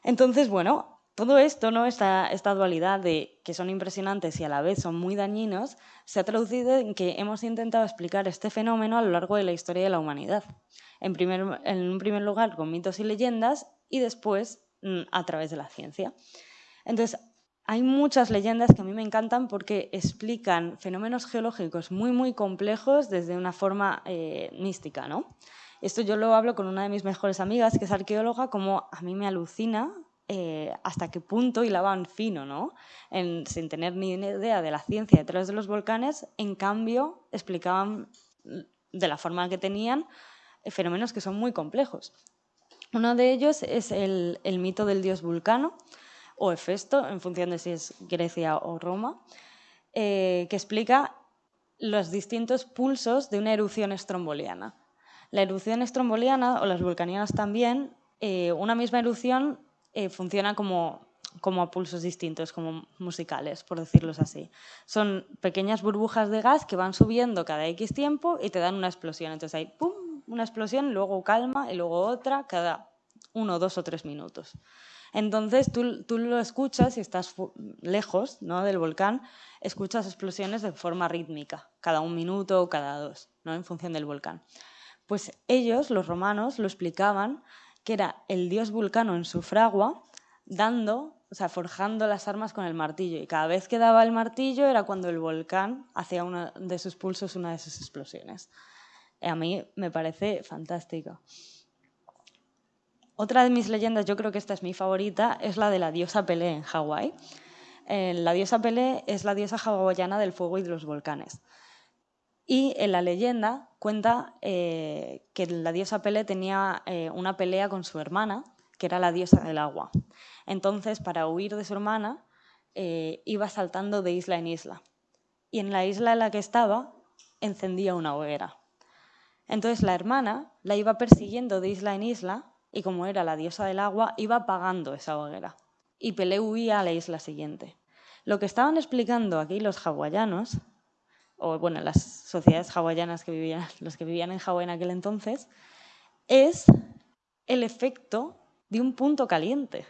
Entonces, bueno, todo esto, ¿no? esta, esta dualidad de que son impresionantes y a la vez son muy dañinos, se ha traducido en que hemos intentado explicar este fenómeno a lo largo de la historia de la humanidad. En, primer, en primer lugar con mitos y leyendas y después mm, a través de la ciencia. Entonces, hay muchas leyendas que a mí me encantan porque explican fenómenos geológicos muy, muy complejos desde una forma eh, mística. ¿no? Esto yo lo hablo con una de mis mejores amigas, que es arqueóloga, como a mí me alucina eh, hasta qué punto hilaban fino, ¿no? sin tener ni idea de la ciencia detrás de los volcanes, en cambio explicaban de la forma que tenían eh, fenómenos que son muy complejos. Uno de ellos es el, el mito del dios Vulcano, o Hefesto, en función de si es Grecia o Roma, eh, que explica los distintos pulsos de una erupción estromboliana. La erupción estromboliana, o las vulcanianas también, eh, una misma erupción eh, funciona como, como pulsos distintos, como musicales, por decirlo así. Son pequeñas burbujas de gas que van subiendo cada X tiempo y te dan una explosión. Entonces hay pum, una explosión, luego calma y luego otra cada uno, dos o tres minutos. Entonces tú, tú lo escuchas y estás lejos ¿no? del volcán, escuchas explosiones de forma rítmica, cada un minuto o cada dos, ¿no? en función del volcán. Pues ellos, los romanos, lo explicaban que era el dios Vulcano en su fragua dando, o sea, forjando las armas con el martillo. Y cada vez que daba el martillo era cuando el volcán hacía uno de sus pulsos una de sus explosiones. a mí me parece fantástico. Otra de mis leyendas, yo creo que esta es mi favorita, es la de la diosa Pelé en Hawái. Eh, la diosa Pelé es la diosa hawaiana del fuego y de los volcanes. Y en la leyenda cuenta eh, que la diosa Pelé tenía eh, una pelea con su hermana, que era la diosa del agua. Entonces, para huir de su hermana, iba saltando de isla en isla. Y en la isla en la que estaba, encendía una hoguera. Entonces la hermana la iba persiguiendo de isla en isla y como era la diosa del agua, iba apagando esa hoguera. Y Pelé huía a la isla siguiente. Lo que estaban explicando aquí los hawaianos o bueno, las sociedades hawaianas que vivían, los que vivían en Hawái en aquel entonces, es el efecto de un punto caliente.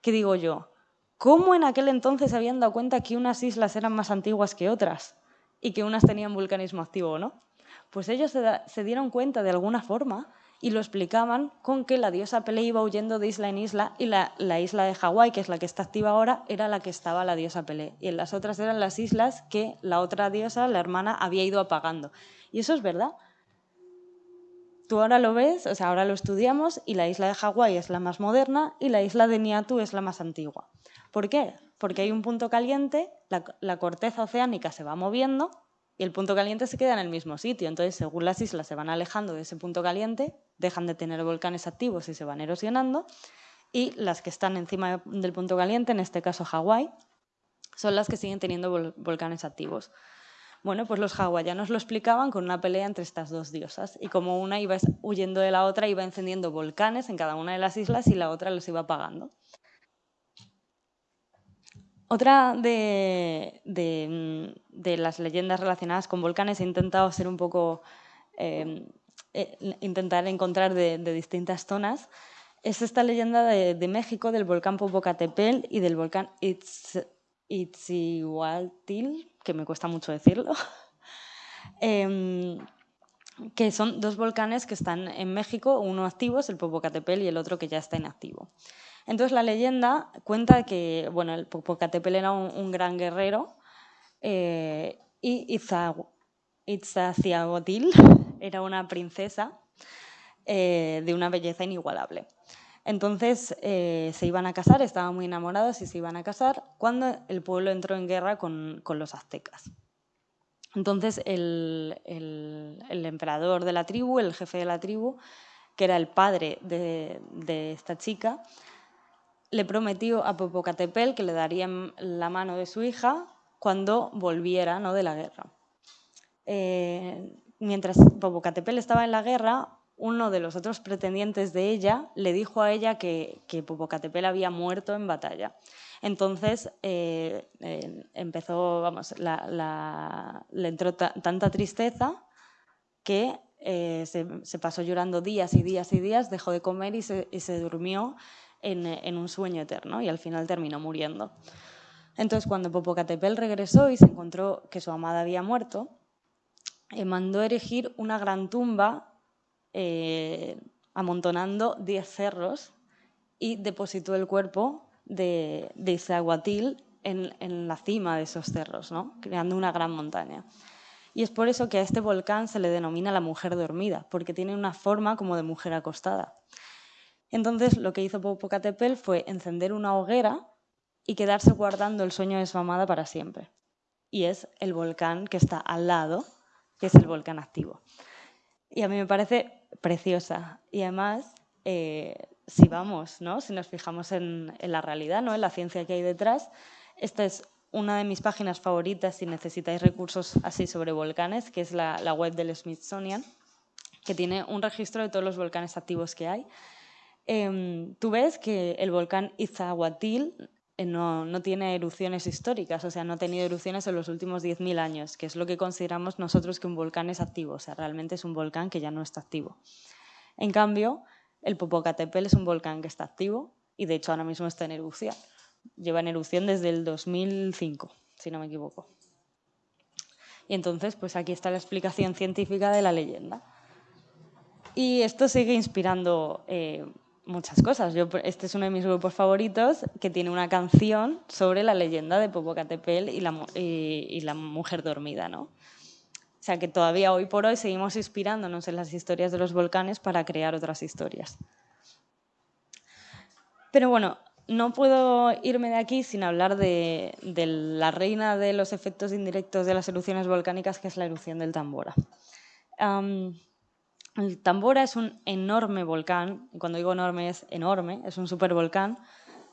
Que digo yo, ¿cómo en aquel entonces se habían dado cuenta que unas islas eran más antiguas que otras y que unas tenían vulcanismo activo o no? Pues ellos se dieron cuenta de alguna forma y lo explicaban con que la diosa Pele iba huyendo de isla en isla y la, isla de Hawái, que es la que está activa ahora, era la que estaba la diosa Pele. Y en las otras eran las islas que la otra diosa, la hermana, había ido apagando. Y eso es verdad. Tú ahora lo ves, o sea, ahora lo estudiamos y la isla de Hawái es la más moderna y la isla de Niatu es la más antigua. ¿Por qué? Porque hay un punto caliente, la corteza oceánica se va moviendo y el punto caliente se queda en el mismo sitio. Entonces, según las islas se van alejando de ese punto caliente, dejan de tener volcanes activos y se van erosionando. Y las que están encima del punto caliente, en este caso Hawái, son las que siguen teniendo volcanes activos. Bueno, pues los hawaianos lo explicaban con una pelea entre estas dos diosas y como una iba huyendo de la otra, iba encendiendo volcanes en cada una de las islas y la otra los iba apagando. Otra de, las leyendas relacionadas con volcanes he intentado ser un poco, em, eh, intentar encontrar de, distintas zonas, es esta leyenda de, México del volcán Popocatépetl y del volcán Itzihualtil, que me cuesta mucho decirlo, em, que son dos volcanes que están en México, uno activo es el Popocatépetl y el otro que ya está inactivo. Entonces la leyenda cuenta que bueno, el Popocatépetl era un, gran guerrero eh, y Itzaciagotil era una princesa eh, de una belleza inigualable. Entonces eh, se iban a casar, estaban muy enamorados y se iban a casar cuando el pueblo entró en guerra con, los aztecas. Entonces el, emperador de la tribu, el jefe de la tribu, que era el padre de esta chica, le prometió a Popocatépetl que le daría la mano de su hija cuando volviera ¿no? de la guerra. Eh, mientras Popocatépetl estaba en la guerra, uno de los otros pretendientes de ella le dijo a ella que, que Popocatépetl había muerto en batalla. Entonces eh, eh, empezó, vamos, le entró tanta tristeza que se, pasó llorando días y días y días, dejó de comer y se durmió en, un sueño eterno y al final terminó muriendo. Entonces, cuando Popocatépetl regresó y se encontró que su amada había muerto, eh, mandó erigir una gran tumba eh, amontonando 10 cerros y depositó el cuerpo de, de Izahuatil en, en, la cima de esos cerros, ¿no? creando una gran montaña. Y es por eso que a este volcán se le denomina la mujer dormida, porque tiene una forma como de mujer acostada. Entonces lo que hizo Popocatépetl fue encender una hoguera y quedarse guardando el sueño de su amada para siempre. Y es el volcán que está al lado, que es el volcán activo. Y a mí me parece preciosa. Y además, eh, si vamos, ¿no? si nos fijamos en, la realidad, ¿no? en la ciencia que hay detrás, esta es una de mis páginas favoritas si necesitáis recursos así sobre volcanes, que es la, la web del Smithsonian, que tiene un registro de todos los volcanes activos que hay Em, tú ves que el volcán Iztahuatil eh, no, no, tiene erupciones históricas, o sea, no ha tenido erupciones en los últimos 10.000 años, que es lo que consideramos nosotros que un volcán es activo, o sea, realmente es un volcán que ya no está activo. En cambio, el Popocatépetl es un volcán que está activo y de hecho ahora mismo está en erupción. Lleva en erupción desde el 2005, si no me equivoco. Y entonces, pues aquí está la explicación científica de la leyenda. Y esto sigue inspirando eh, muchas cosas. Yo, este es uno de mis grupos favoritos que tiene una canción sobre la leyenda de Popocatépetl y la, mujer dormida, ¿no? O sea que todavía hoy por hoy seguimos inspirándonos en las historias de los volcanes para crear otras historias. Pero bueno, no puedo irme de aquí sin hablar de, la reina de los efectos indirectos de las erupciones volcánicas, que es la erupción del Tambora. El Tambora es un enorme volcán, y cuando digo enorme es enorme, es un supervolcán,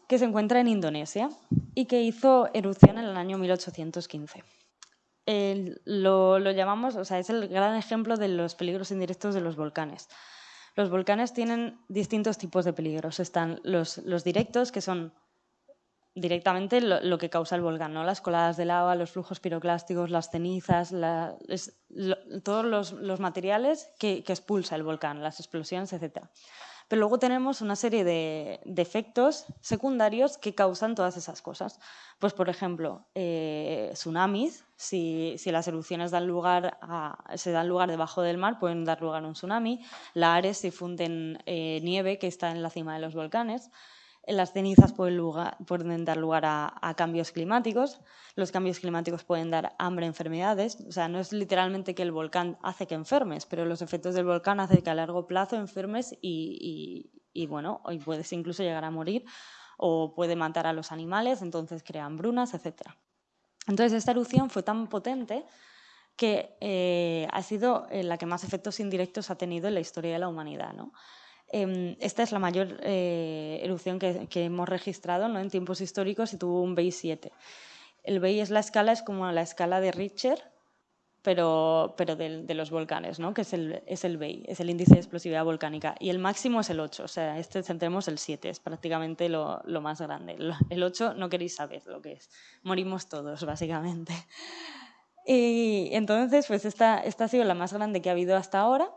que se encuentra en Indonesia y que hizo erupción en el año 1815. lo, lo, llamamos, o sea, es el gran ejemplo de los peligros indirectos de los volcanes. Los volcanes tienen distintos tipos de peligros. Están los, directos, que son directamente lo, que causa el volcán, ¿no? las coladas de lava, los flujos piroclásticos, las cenizas, todos los, materiales que, que, expulsa el volcán, las explosiones, etc. Pero luego tenemos una serie de, efectos secundarios que causan todas esas cosas. Pues, por ejemplo, eh, tsunamis, si, las erupciones dan lugar se dan lugar debajo del mar, pueden dar lugar a un tsunami. Lares, si funden eh, nieve que está en la cima de los volcanes. Las cenizas pueden, dar lugar a, cambios climáticos, los cambios climáticos pueden dar hambre, enfermedades, o sea, no es literalmente que el volcán hace que enfermes, pero los efectos del volcán hacen que a largo plazo enfermes y, bueno, y puedes incluso llegar a morir o puede matar a los animales, entonces crean brunas, etc. Entonces esta erupción fue tan potente que eh, ha sido eh, la que más efectos indirectos ha tenido en la historia de la humanidad. ¿no? Em, esta es la mayor eh, erupción que, hemos registrado ¿no? en tiempos históricos y tuvo un BEI 7. El BEI es la escala, es como la escala de Richter, pero, pero de, los volcanes, ¿no? que es el, es el es el índice de explosividad volcánica. Y el máximo es el 8, o sea, este centremos el 7, es prácticamente lo, lo más grande. El 8 no queréis saber lo que es, morimos todos, básicamente. Y entonces, pues esta, esta ha sido la más grande que ha habido hasta ahora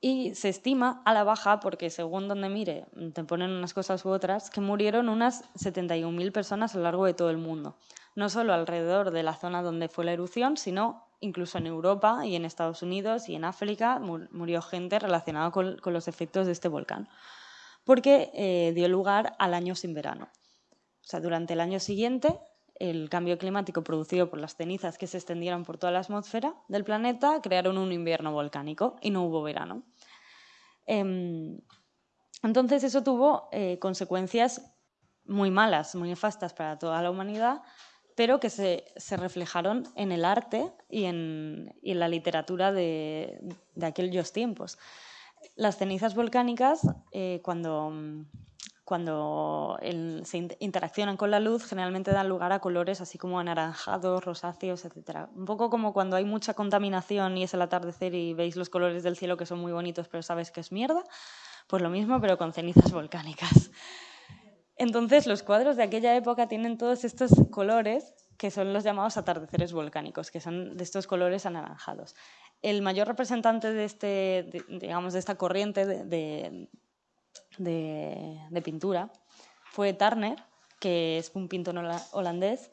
y se estima a la baja, porque según donde mire, te ponen unas cosas u otras, que murieron unas 71.000 personas a lo largo de todo el mundo. No solo alrededor de la zona donde fue la erupción, sino incluso en Europa y en Estados Unidos y en África murió gente relacionada con, los efectos de este volcán, porque eh, dio lugar al año sin verano. O sea, durante el año siguiente el cambio climático producido por las cenizas que se extendieron por toda la atmósfera del planeta crearon un invierno volcánico y no hubo verano. Em, entonces eso tuvo eh, consecuencias muy malas, muy nefastas para toda la humanidad, pero que se, reflejaron en el arte y en, la literatura de, aquellos tiempos. Las cenizas volcánicas, eh, cuando cuando se interaccionan con la luz, generalmente dan lugar a colores así como anaranjados, rosáceos, etc. Un poco como cuando hay mucha contaminación y es el atardecer y veis los colores del cielo que son muy bonitos, pero sabes que es mierda. Pues lo mismo, pero con cenizas volcánicas. Entonces, los cuadros de aquella época tienen todos estos colores que son los llamados atardeceres volcánicos, que son de estos colores anaranjados. El mayor representante de, este, digamos, de esta corriente de de, pintura fue Turner, que es un pintor holandés,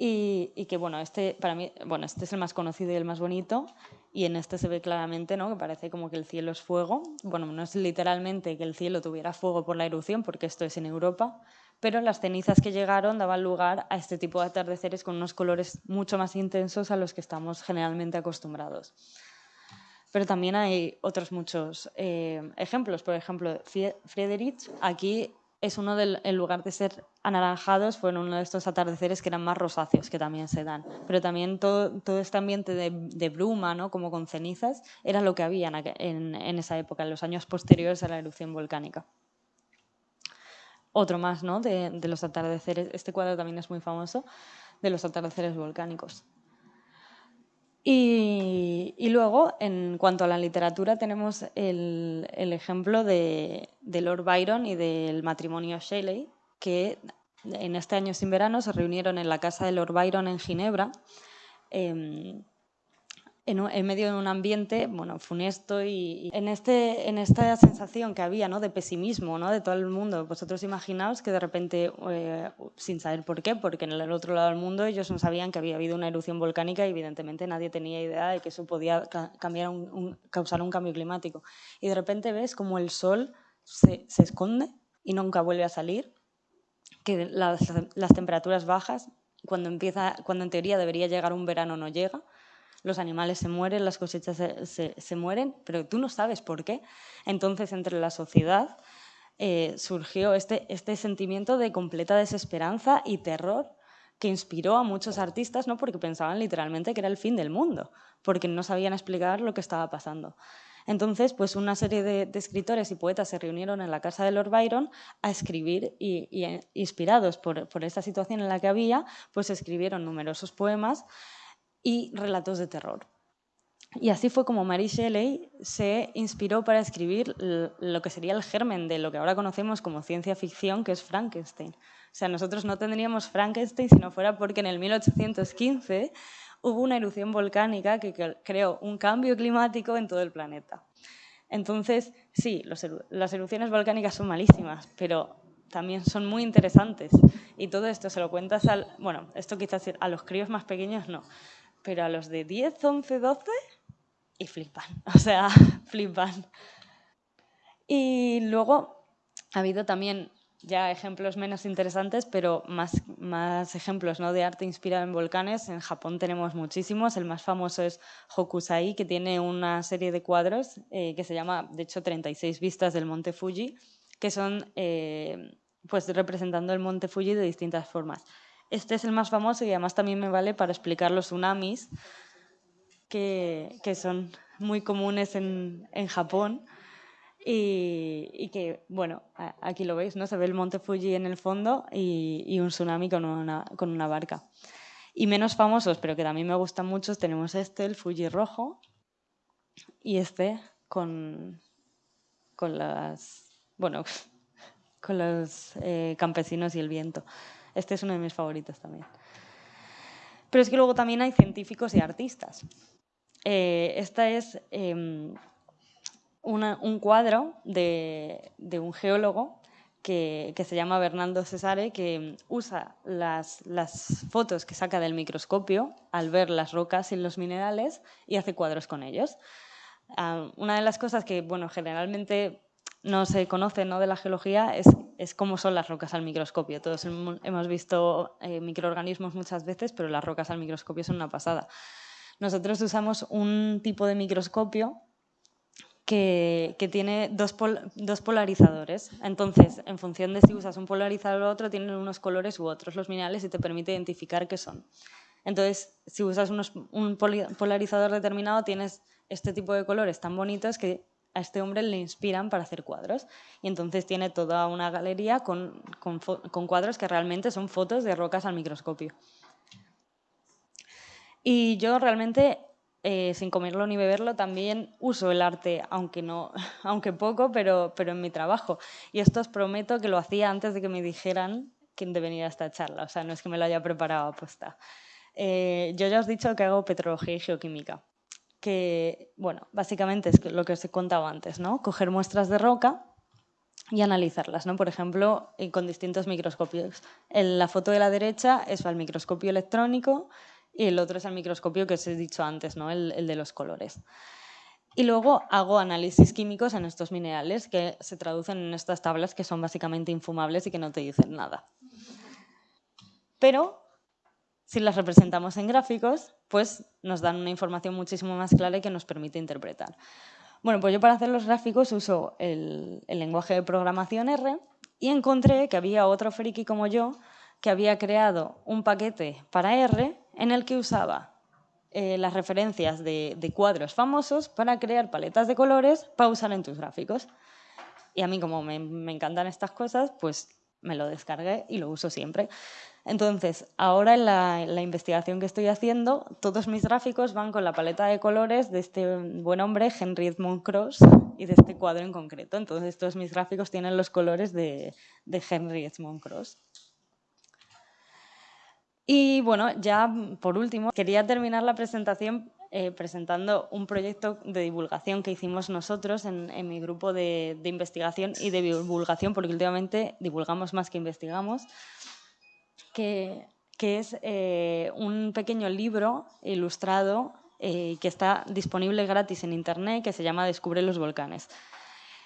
y, que bueno, este para mí, bueno, este es el más conocido y el más bonito, y en este se ve claramente ¿no? que parece como que el cielo es fuego. Bueno, no es literalmente que el cielo tuviera fuego por la erupción, porque esto es en Europa, pero las cenizas que llegaron daban lugar a este tipo de atardeceres con unos colores mucho más intensos a los que estamos generalmente acostumbrados. Pero también hay otros muchos eh, ejemplos. Por ejemplo, Friedrich, aquí es uno del, en lugar de ser anaranjados, fue uno de estos atardeceres que eran más rosáceos, que también se dan. Pero también todo, este ambiente de, bruma, ¿no? como con cenizas, era lo que había en, en, esa época, en los años posteriores a la erupción volcánica. Otro más ¿no? de los atardeceres, este cuadro también es muy famoso, de los atardeceres volcánicos. Y, luego, en cuanto a la literatura, tenemos el, ejemplo de, Lord Byron y del matrimonio Shelley, que en este año sin verano se reunieron en la casa de Lord Byron en Ginebra. Em, en, medio de un ambiente bueno, funesto y, en, este, en esta sensación que había ¿no? de pesimismo ¿no? de todo el mundo. Vosotros imaginaos que de repente, eh, sin saber por qué, porque en el otro lado del mundo ellos no sabían que había habido una erupción volcánica y evidentemente nadie tenía idea de que eso podía cambiar un, causar un cambio climático. Y de repente ves como el sol se, se esconde y nunca vuelve a salir, que las, las temperaturas bajas, cuando, empieza, cuando en teoría debería llegar un verano no llega, los animales se mueren, las cosechas se, mueren, pero tú no sabes por qué. Entonces, entre la sociedad eh, surgió este, este sentimiento de completa desesperanza y terror que inspiró a muchos artistas, no porque pensaban literalmente que era el fin del mundo, porque no sabían explicar lo que estaba pasando. Entonces, pues una serie de, escritores y poetas se reunieron en la casa de Lord Byron a escribir y, inspirados por, por, esta situación en la que había, pues escribieron numerosos poemas y relatos de terror. Y así fue como Mary Shelley se inspiró para escribir lo que sería el germen de lo que ahora conocemos como ciencia ficción, que es Frankenstein. O sea, nosotros no tendríamos Frankenstein si no fuera porque en el 1815 hubo una erupción volcánica que creó un cambio climático en todo el planeta. Entonces, sí, las erupciones volcánicas son malísimas, pero también son muy interesantes. Y todo esto se lo cuentas al... Bueno, esto quizás a los críos más pequeños no, pero a los de 10, 11, 12 y flipan, o sea, flipan. Y luego ha habido también ya ejemplos menos interesantes, pero más, más ejemplos ¿no? de arte inspirado en volcanes. En Japón tenemos muchísimos. El más famoso es Hokusai, que tiene una serie de cuadros eh, que se llama, de hecho, 36 vistas del monte Fuji, que son eh, pues representando el monte Fuji de distintas formas. Este es el más famoso y además también me vale para explicar los tsunamis, que, son muy comunes en, Japón. Y, que, bueno, aquí lo veis, ¿no? Se ve el monte Fuji en el fondo y, un tsunami con una, con una, barca. Y menos famosos, pero que también me gustan mucho, tenemos este, el Fuji rojo, y este con, con las, bueno, con los eh, campesinos y el viento. Este es uno de mis favoritos también. Pero es que luego también hay científicos y artistas. Eh, esta es em, un cuadro de, un geólogo que, se llama Bernardo Cesare, que usa las, fotos que saca del microscopio al ver las rocas y los minerales y hace cuadros con ellos. Ah, una de las cosas que, bueno, generalmente no se conoce ¿no? de la geología es, es, cómo son las rocas al microscopio. Todos hemos visto eh, microorganismos muchas veces, pero las rocas al microscopio son una pasada. Nosotros usamos un tipo de microscopio que, que tiene dos, dos, polarizadores. Entonces, en función de si usas un polarizador u otro, tienen unos colores u otros los minerales y te permite identificar qué son. Entonces, si usas un polarizador determinado, tienes este tipo de colores tan bonitos que a este hombre le inspiran para hacer cuadros. Y entonces tiene toda una galería con, cuadros que realmente son fotos de rocas al microscopio. Y yo realmente, eh, sin comerlo ni beberlo, también uso el arte, aunque, no, aunque poco, pero, pero en mi trabajo. Y esto os prometo que lo hacía antes de que me dijeran quién de venir a esta charla. O sea, no es que me lo haya preparado aposta. Eh, yo ya os he dicho que hago petrología y geoquímica que, bueno, básicamente es lo que os he contado antes, ¿no? Coger muestras de roca y analizarlas, ¿no? Por ejemplo, con distintos microscopios. En la foto de la derecha es el microscopio electrónico y el otro es el microscopio que os he dicho antes, ¿no? El, el de los colores. Y luego hago análisis químicos en estos minerales que se traducen en estas tablas que son básicamente infumables y que no te dicen nada. Pero si las representamos en gráficos, pues nos dan una información muchísimo más clara y que nos permite interpretar. Bueno, pues yo para hacer los gráficos uso el, lenguaje de programación R y encontré que había otro friki como yo que había creado un paquete para R en el que usaba eh, las referencias de, cuadros famosos para crear paletas de colores para usar en tus gráficos. Y a mí como me, me encantan estas cosas, pues me lo descargué y lo uso siempre. Entonces, ahora en la, investigación que estoy haciendo, todos mis gráficos van con la paleta de colores de este buen hombre, Henry Edmund Cross, y de este cuadro en concreto. Entonces, todos mis gráficos tienen los colores de, Henry Edmund Cross. Y bueno, ya por último, quería terminar la presentación eh, presentando un proyecto de divulgación que hicimos nosotros en, mi grupo de, investigación y de divulgación, porque últimamente divulgamos más que investigamos, que, es eh, un pequeño libro ilustrado eh, que está disponible gratis en Internet, que se llama Descubre los volcanes.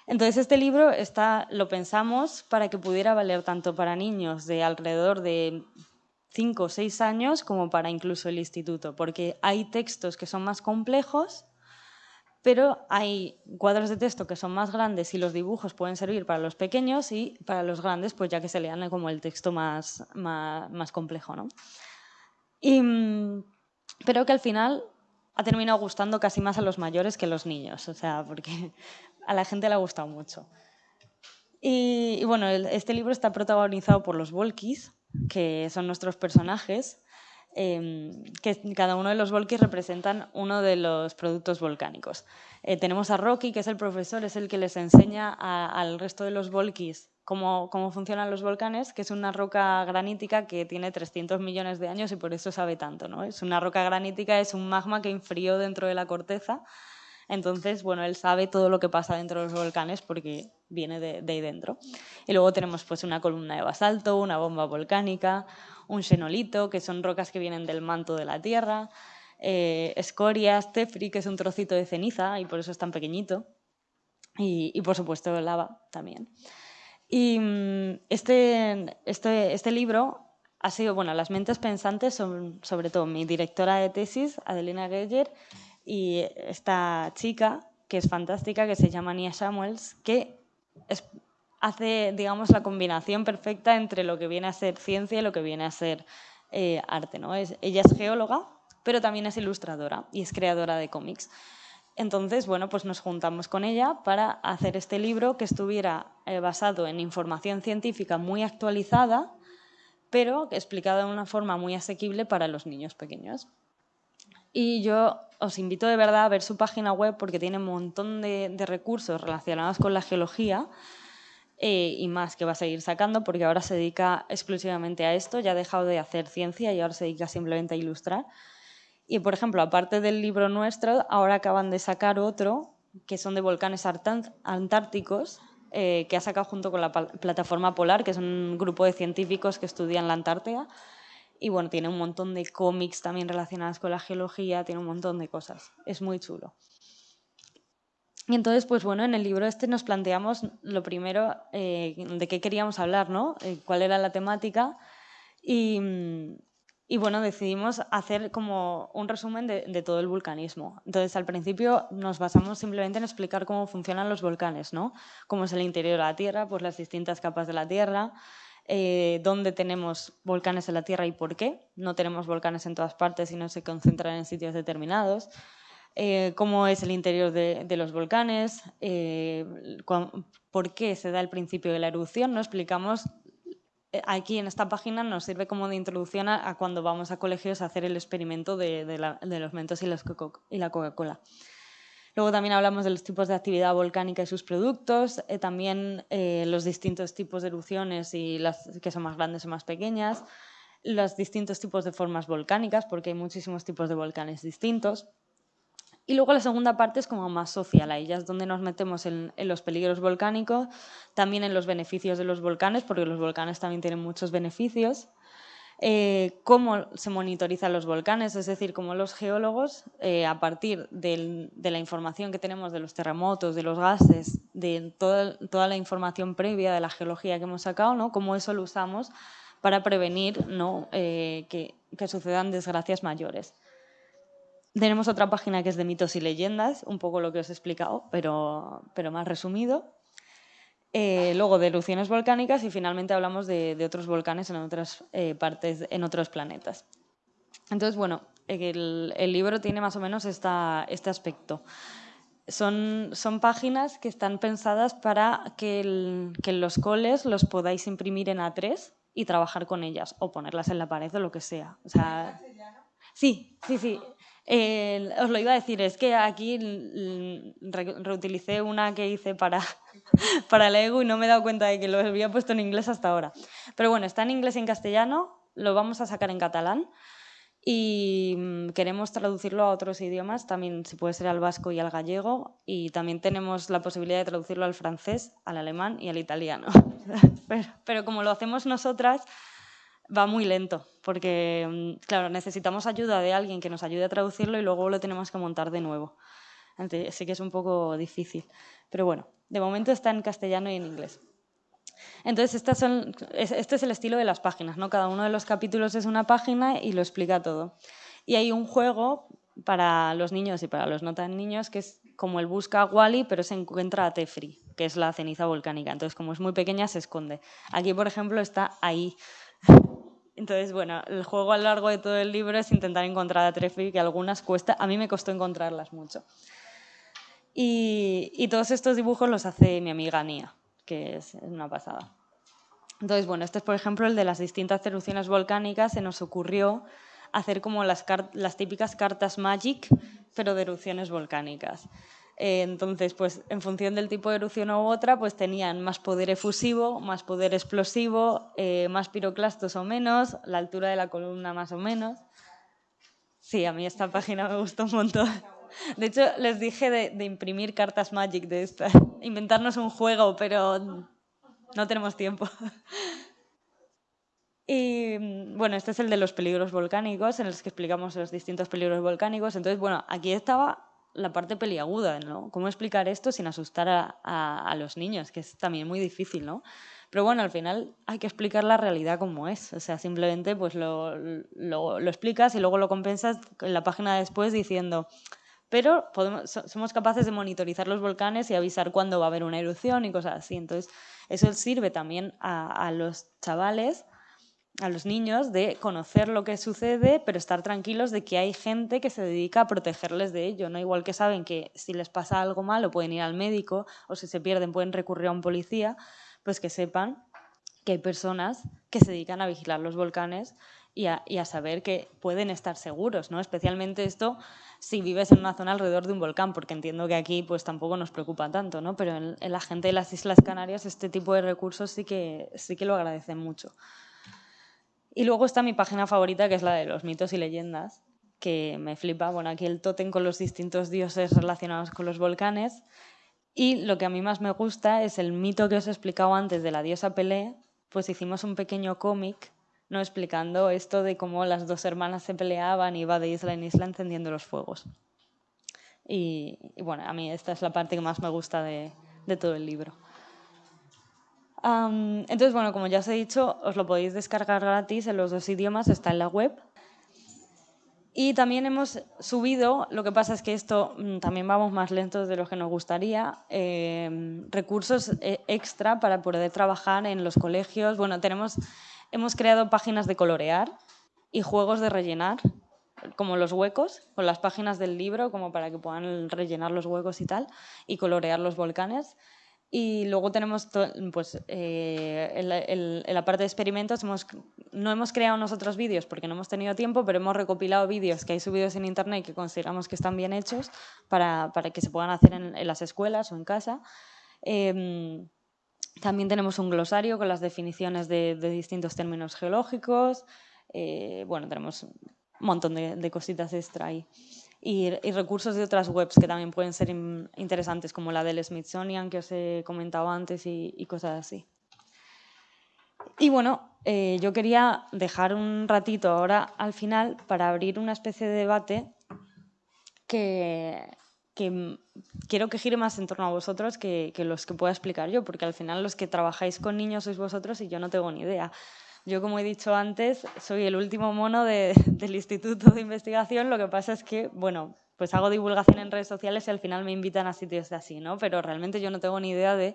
Entonces este libro está, lo pensamos para que pudiera valer tanto para niños de alrededor de cinco o seis años como para incluso el instituto, porque hay textos que son más complejos, pero hay cuadros de texto que son más grandes y los dibujos pueden servir para los pequeños y para los grandes, pues ya que se lean como el texto más, más, complejo. ¿no? Y, pero que al final ha terminado gustando casi más a los mayores que a los niños, o sea, porque a la gente le ha gustado mucho. Y, bueno, este libro está protagonizado por los Volkis, que son nuestros personajes, em, que cada uno de los volkis representan uno de los productos volcánicos. Eh, tenemos a Rocky, que es el profesor, es el que les enseña al resto de los volkis cómo, cómo, funcionan los volcanes, que es una roca granítica que tiene 300 millones de años y por eso sabe tanto. ¿no? Es una roca granítica, es un magma que infrió dentro de la corteza. Entonces, bueno, él sabe todo lo que pasa dentro de los volcanes porque viene de, ahí dentro. Y luego tenemos pues una columna de basalto, una bomba volcánica, un xenolito, que son rocas que vienen del manto de la Tierra, eh, escorias, tefri, que es un trocito de ceniza y por eso es tan pequeñito, y, por supuesto lava también. Y mm, este, este, este libro ha sido, bueno, las mentes pensantes son sobre todo mi directora de tesis, Adelina Geyer, y esta chica, que es fantástica, que se llama Nia Samuels, que hace, digamos, la combinación perfecta entre lo que viene a ser ciencia y lo que viene a ser eh, arte. ¿no? Es, ella es geóloga, pero también es ilustradora y es creadora de cómics. Entonces, bueno, pues nos juntamos con ella para hacer este libro que estuviera eh, basado en información científica muy actualizada, pero explicada de una forma muy asequible para los niños pequeños. Y yo os invito de verdad a ver su página web porque tiene un montón de, recursos relacionados con la geología eh, y más que va a seguir sacando porque ahora se dedica exclusivamente a esto, ya ha dejado de hacer ciencia y ahora se dedica simplemente a ilustrar. Y, por ejemplo, aparte del libro nuestro, ahora acaban de sacar otro que son de volcanes antárticos, eh, que ha sacado junto con la plataforma Polar, que es un grupo de científicos que estudian la Antártida, y bueno, tiene un montón de cómics también relacionados con la geología, tiene un montón de cosas. Es muy chulo. Y entonces, pues bueno, en el libro este nos planteamos lo primero eh, de qué queríamos hablar, ¿no? Eh, cuál era la temática. Y, y, bueno, decidimos hacer como un resumen de, de, todo el vulcanismo. Entonces, al principio nos basamos simplemente en explicar cómo funcionan los volcanes, ¿no? Cómo es el interior de la Tierra, pues las distintas capas de la Tierra, eh, dónde tenemos volcanes en la Tierra y por qué. No tenemos volcanes en todas partes y no se concentran en sitios determinados. Eh, cómo es el interior de, los volcanes, eh, por qué se da el principio de la erupción. No explicamos aquí en esta página nos sirve como de introducción a, cuando vamos a colegios a hacer el experimento de, los mentos y, y la Coca-Cola. Luego también hablamos de los tipos de actividad volcánica y sus productos, eh, también eh, los distintos tipos de erupciones y las que son más grandes o más pequeñas, los distintos tipos de formas volcánicas, porque hay muchísimos tipos de volcanes distintos. Y luego la segunda parte es como más social, ahí ya es donde nos metemos en, en, los peligros volcánicos, también en los beneficios de los volcanes, porque los volcanes también tienen muchos beneficios. Eh, cómo se monitorizan los volcanes, es decir, cómo los geólogos, eh, a partir de la información que tenemos de los terremotos, de los gases, de toda, la información previa de la geología que hemos sacado, ¿no? cómo eso lo usamos para prevenir eh, que, sucedan desgracias mayores. Tenemos otra página que es de mitos y leyendas, un poco lo que os he explicado, pero más resumido. Eh, luego de erupciones volcánicas y finalmente hablamos de, otros volcanes en otras eh, partes, en otros planetas. Entonces, bueno, el, libro tiene más o menos esta, este aspecto. Son, son, páginas que están pensadas para que, que los coles los podáis imprimir en A3 y trabajar con ellas o ponerlas en la pared o lo que sea. O sea sí, sí, sí. Os lo iba a decir, es que aquí reutilicé una que hice para, para el ego y no me he dado cuenta de que lo había puesto en inglés hasta ahora. Pero bueno, está en inglés y en castellano lo vamos a sacar en catalán y mm, queremos traducirlo a otros idiomas, también si puede ser al vasco y al gallego, y también tenemos la posibilidad de traducirlo al francés, al alemán y al italiano. pero, como lo hacemos nosotras, va muy lento, porque, mm, claro, necesitamos ayuda de alguien que nos ayude a traducirlo y luego lo tenemos que montar de nuevo. Así que es un poco difícil. Pero bueno, de momento está en castellano y en inglés. Entonces, este es el estilo de las páginas, ¿no? Cada uno de los capítulos es una página y lo explica todo. Y hay un juego para los niños y para los no tan niños que es como el busca Wally, pero se encuentra a Tefri, que es la ceniza volcánica. Entonces, como es muy pequeña, se esconde. Aquí, por ejemplo, está ahí. Entonces, bueno, el juego a lo largo de todo el libro es intentar encontrar a Tefri, que algunas cuesta, a mí me costó encontrarlas mucho. Y, y todos estos dibujos los hace mi amiga Nia que es una pasada. Entonces, bueno, este es por ejemplo el de las distintas erupciones volcánicas. Se nos ocurrió hacer como las, las típicas cartas Magic, pero de erupciones volcánicas. Entonces, pues en función del tipo de erupción u otra, pues tenían más poder efusivo, más poder explosivo, eh, más piroclastos o menos, la altura de la columna más o menos. Sí, a mí esta página me gustó un montón. De hecho, les dije de, imprimir cartas Magic de estas, inventarnos un juego, pero no tenemos tiempo. Y bueno, este es el de los peligros volcánicos, en los que explicamos los distintos peligros volcánicos. Entonces, bueno, aquí estaba la parte peliaguda, ¿no? ¿Cómo explicar esto sin asustar a, los niños? Que es también muy difícil, ¿no? Pero bueno, al final hay que explicar la realidad como es. O sea, simplemente pues lo, lo, explicas y luego lo compensas en la página después diciendo, pero somos capaces de monitorizar los volcanes y avisar cuándo va a haber una erupción y cosas así. Entonces, eso sirve también a, los chavales, a los niños, de conocer lo que sucede, pero estar tranquilos de que hay gente que se dedica a protegerles de ello. ¿no? Igual que saben que si les pasa algo malo pueden ir al médico o si se pierden pueden recurrir a un policía, pues que sepan que hay personas que se dedican a vigilar los volcanes y a, saber que pueden estar seguros, ¿no? Especialmente esto si vives en una zona alrededor de un volcán, porque entiendo que aquí pues tampoco nos preocupa tanto, ¿no? Pero en, la gente de las Islas Canarias este tipo de recursos sí que, sí que lo agradecen mucho. Y luego está mi página favorita, que es la de los mitos y leyendas, que me flipa. Bueno, aquí el tótem con los distintos dioses relacionados con los volcanes. Y lo que a mí más me gusta es el mito que os he explicado antes de la diosa Pelé, pues hicimos un pequeño cómic ¿no? explicando esto de cómo las dos hermanas se peleaban y iba de isla en isla encendiendo los fuegos. Y, bueno, a mí esta es la parte que más me gusta de, todo el libro. Entonces, bueno, como ya os he dicho, os lo podéis descargar gratis en los dos idiomas, está en la web. Y también hemos subido, lo que pasa es que esto mm, también vamos más lentos de lo que nos gustaría, em, recursos eh, extra para poder trabajar en los colegios. Bueno, tenemos hemos creado páginas de colorear y juegos de rellenar, como los huecos, con las páginas del libro, como para que puedan rellenar los huecos y tal, y colorear los volcanes. Y luego tenemos, pues, eh, en, la, parte de experimentos, no hemos creado nosotros vídeos porque no hemos tenido tiempo, pero hemos recopilado vídeos que hay subidos en internet que consideramos que están bien hechos para, para que se puedan hacer en, las escuelas o en casa. Em, también tenemos un glosario con las definiciones de, distintos términos geológicos. Eh, bueno, tenemos un montón de, cositas extra ahí. Y, recursos de otras webs que también pueden ser interesantes, como la del Smithsonian que os he comentado antes y, cosas así. Y bueno, eh, yo quería dejar un ratito ahora al final para abrir una especie de debate que, que quiero que gire más en torno a vosotros que, los que pueda explicar yo, porque al final los que trabajáis con niños sois vosotros y yo no tengo ni idea. Yo, como he dicho antes, soy el último mono del Instituto de Investigación, lo que pasa es que, bueno, pues hago divulgación en redes sociales y al final me invitan a sitios así, ¿no? Pero realmente yo no tengo ni idea de,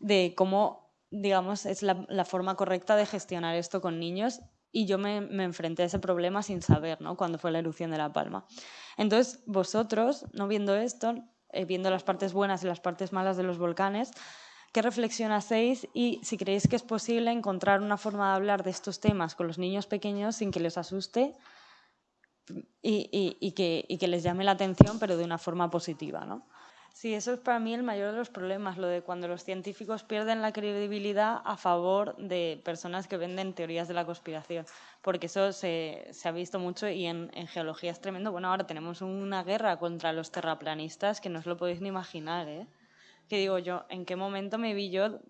de cómo, digamos, es la, la forma correcta de gestionar esto con niños y yo me, enfrenté a ese problema sin saber, ¿no? Cuando fue la erupción de La Palma. Entonces, vosotros, no viendo esto, eh, viendo las partes buenas y las partes malas de los volcanes, ¿qué reflexión hacéis y si creéis que es posible encontrar una forma de hablar de estos temas con los niños pequeños sin que les asuste y, que, que, les llame la atención, pero de una forma positiva, ¿no? Sí, eso es para mí el mayor de los problemas, lo de cuando los científicos pierden la credibilidad a favor de personas que venden teorías de la conspiración, porque eso se, se ha visto mucho y en, en, geología es tremendo. Bueno, ahora tenemos una guerra contra los terraplanistas que no os lo podéis ni imaginar, ¿eh? Que digo yo, ¿en qué momento me vi yo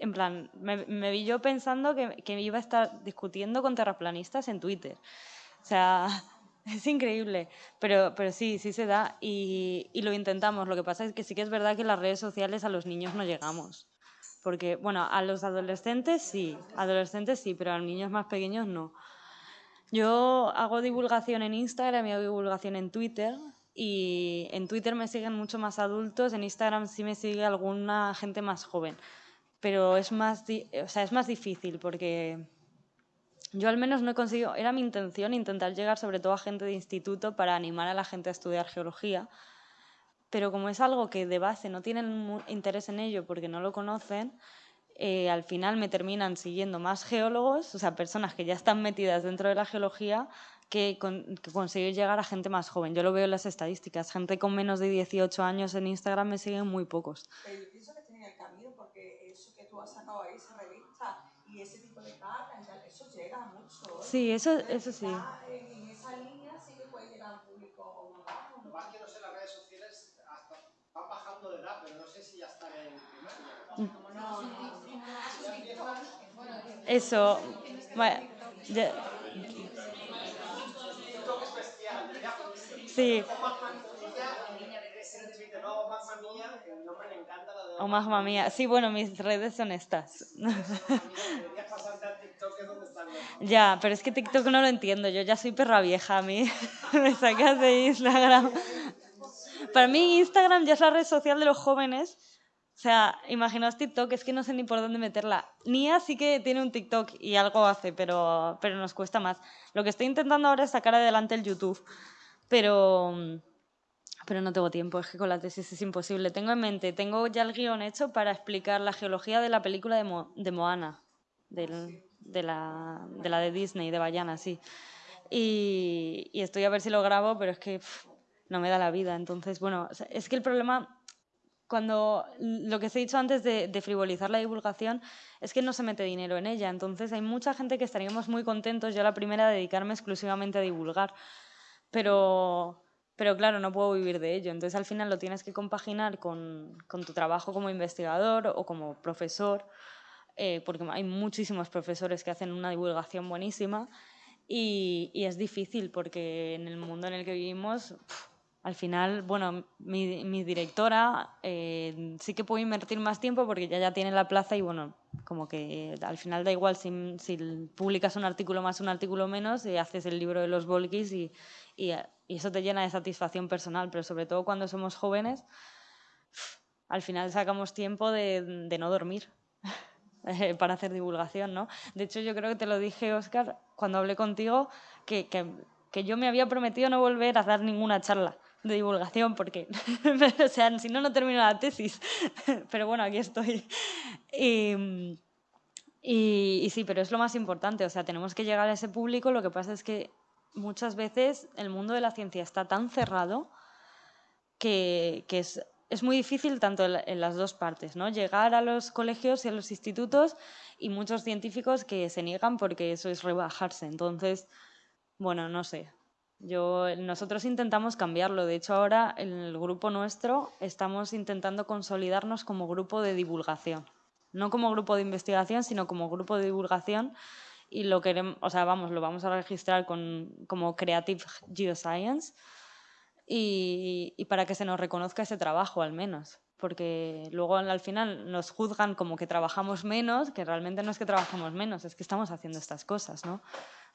en plan, me, me, vi yo pensando que, que iba a estar discutiendo con terraplanistas en Twitter. O sea, es increíble, pero, pero sí, sí se da y, y, lo intentamos. Lo que pasa es que sí que es verdad que las redes sociales a los niños no llegamos. Porque, bueno, a los adolescentes sí, adolescentes sí, pero a los niños más pequeños no. Yo hago divulgación en Instagram y hago divulgación en Twitter. Y en Twitter me siguen mucho más adultos, en Instagram sí me sigue alguna gente más joven. Pero es más, o sea, es más difícil porque yo al menos no he conseguido, era mi intención intentar llegar sobre todo a gente de instituto para animar a la gente a estudiar geología, pero como es algo que de base no tienen interés en ello porque no lo conocen, eh, al final me terminan siguiendo más geólogos, o sea, personas que ya están metidas dentro de la geología, que, con, que conseguir llegar a gente más joven. Yo lo veo en las estadísticas, gente con menos de 18 años en Instagram me siguen muy pocos. Pero yo pienso que tiene el camino porque eso que tú has sacado ahí, esa revista y ese tipo de cartas, eso llega mucho. Sí, eso, eso sí. En esa línea sí que puede llegar al público más. Lo más que no sé, las redes sociales hasta van bajando de edad, pero no sé si ya están en primaria. No, no, Eso. Bueno, ya. Sí. O más mamá mía. Sí, bueno, mis redes son estas. Ya, pero es que TikTok no lo entiendo. Yo ya soy perra vieja a mí. Me sacas de Instagram. Para mí Instagram ya es la red social de los jóvenes. O sea, imaginaos TikTok, es que no sé ni por dónde meterla. Nia sí que tiene un TikTok y algo hace, pero, pero nos cuesta más. Lo que estoy intentando ahora es sacar adelante el YouTube. Pero, pero no tengo tiempo, es que con la tesis es imposible. Tengo en mente, tengo ya el guion hecho para explicar la geología de la película de, Mo, de Moana, del, de, la, de, la, de Disney, de Bayana, sí. Y, y, estoy a ver si lo grabo, pero es que pff, no me da la vida. Entonces, bueno, es que el problema, cuando lo que os he dicho antes de, de frivolizar la divulgación, es que no se mete dinero en ella. Entonces, hay mucha gente que estaríamos muy contentos, yo la primera, de dedicarme exclusivamente a divulgar. Pero pero claro, no puedo vivir de ello. Entonces al final lo tienes que compaginar con, con tu trabajo como investigador o como profesor, eh, porque hay muchísimos profesores que hacen una divulgación buenísima y, y es difícil porque en el mundo en el que vivimos, pff, al final, bueno, mi, directora eh, sí que puede invertir más tiempo porque ya ya tiene la plaza y bueno, como que al final da igual si, publicas un artículo más, un artículo menos y haces el libro de los Volkis y, eso te llena de satisfacción personal, pero sobre todo cuando somos jóvenes, al final sacamos tiempo de, no dormir para hacer divulgación, ¿no? De hecho, yo creo que te lo dije, Oscar, cuando hablé contigo, que yo me había prometido no volver a dar ninguna charla de divulgación, porque, o sea, si no, no termino la tesis. Pero bueno, aquí estoy. Y, y, y sí, pero es lo más importante, o sea, tenemos que llegar a ese público, lo que pasa es que muchas veces el mundo de la ciencia está tan cerrado que, que es, es, muy difícil tanto en, en, las dos partes, ¿no? Llegar a los colegios y a los institutos y muchos científicos que se niegan porque eso es rebajarse. Entonces, bueno, no sé. Yo, nosotros intentamos cambiarlo. De hecho, ahora en el grupo nuestro estamos intentando consolidarnos como grupo de divulgación. No como grupo de investigación, sino como grupo de divulgación y lo queremos, o sea, vamos, lo vamos a registrar con, como Creative Geoscience y, y, para que se nos reconozca ese trabajo al menos, porque luego al final nos juzgan como que trabajamos menos, que realmente no es que trabajamos menos, es que estamos haciendo estas cosas, ¿no?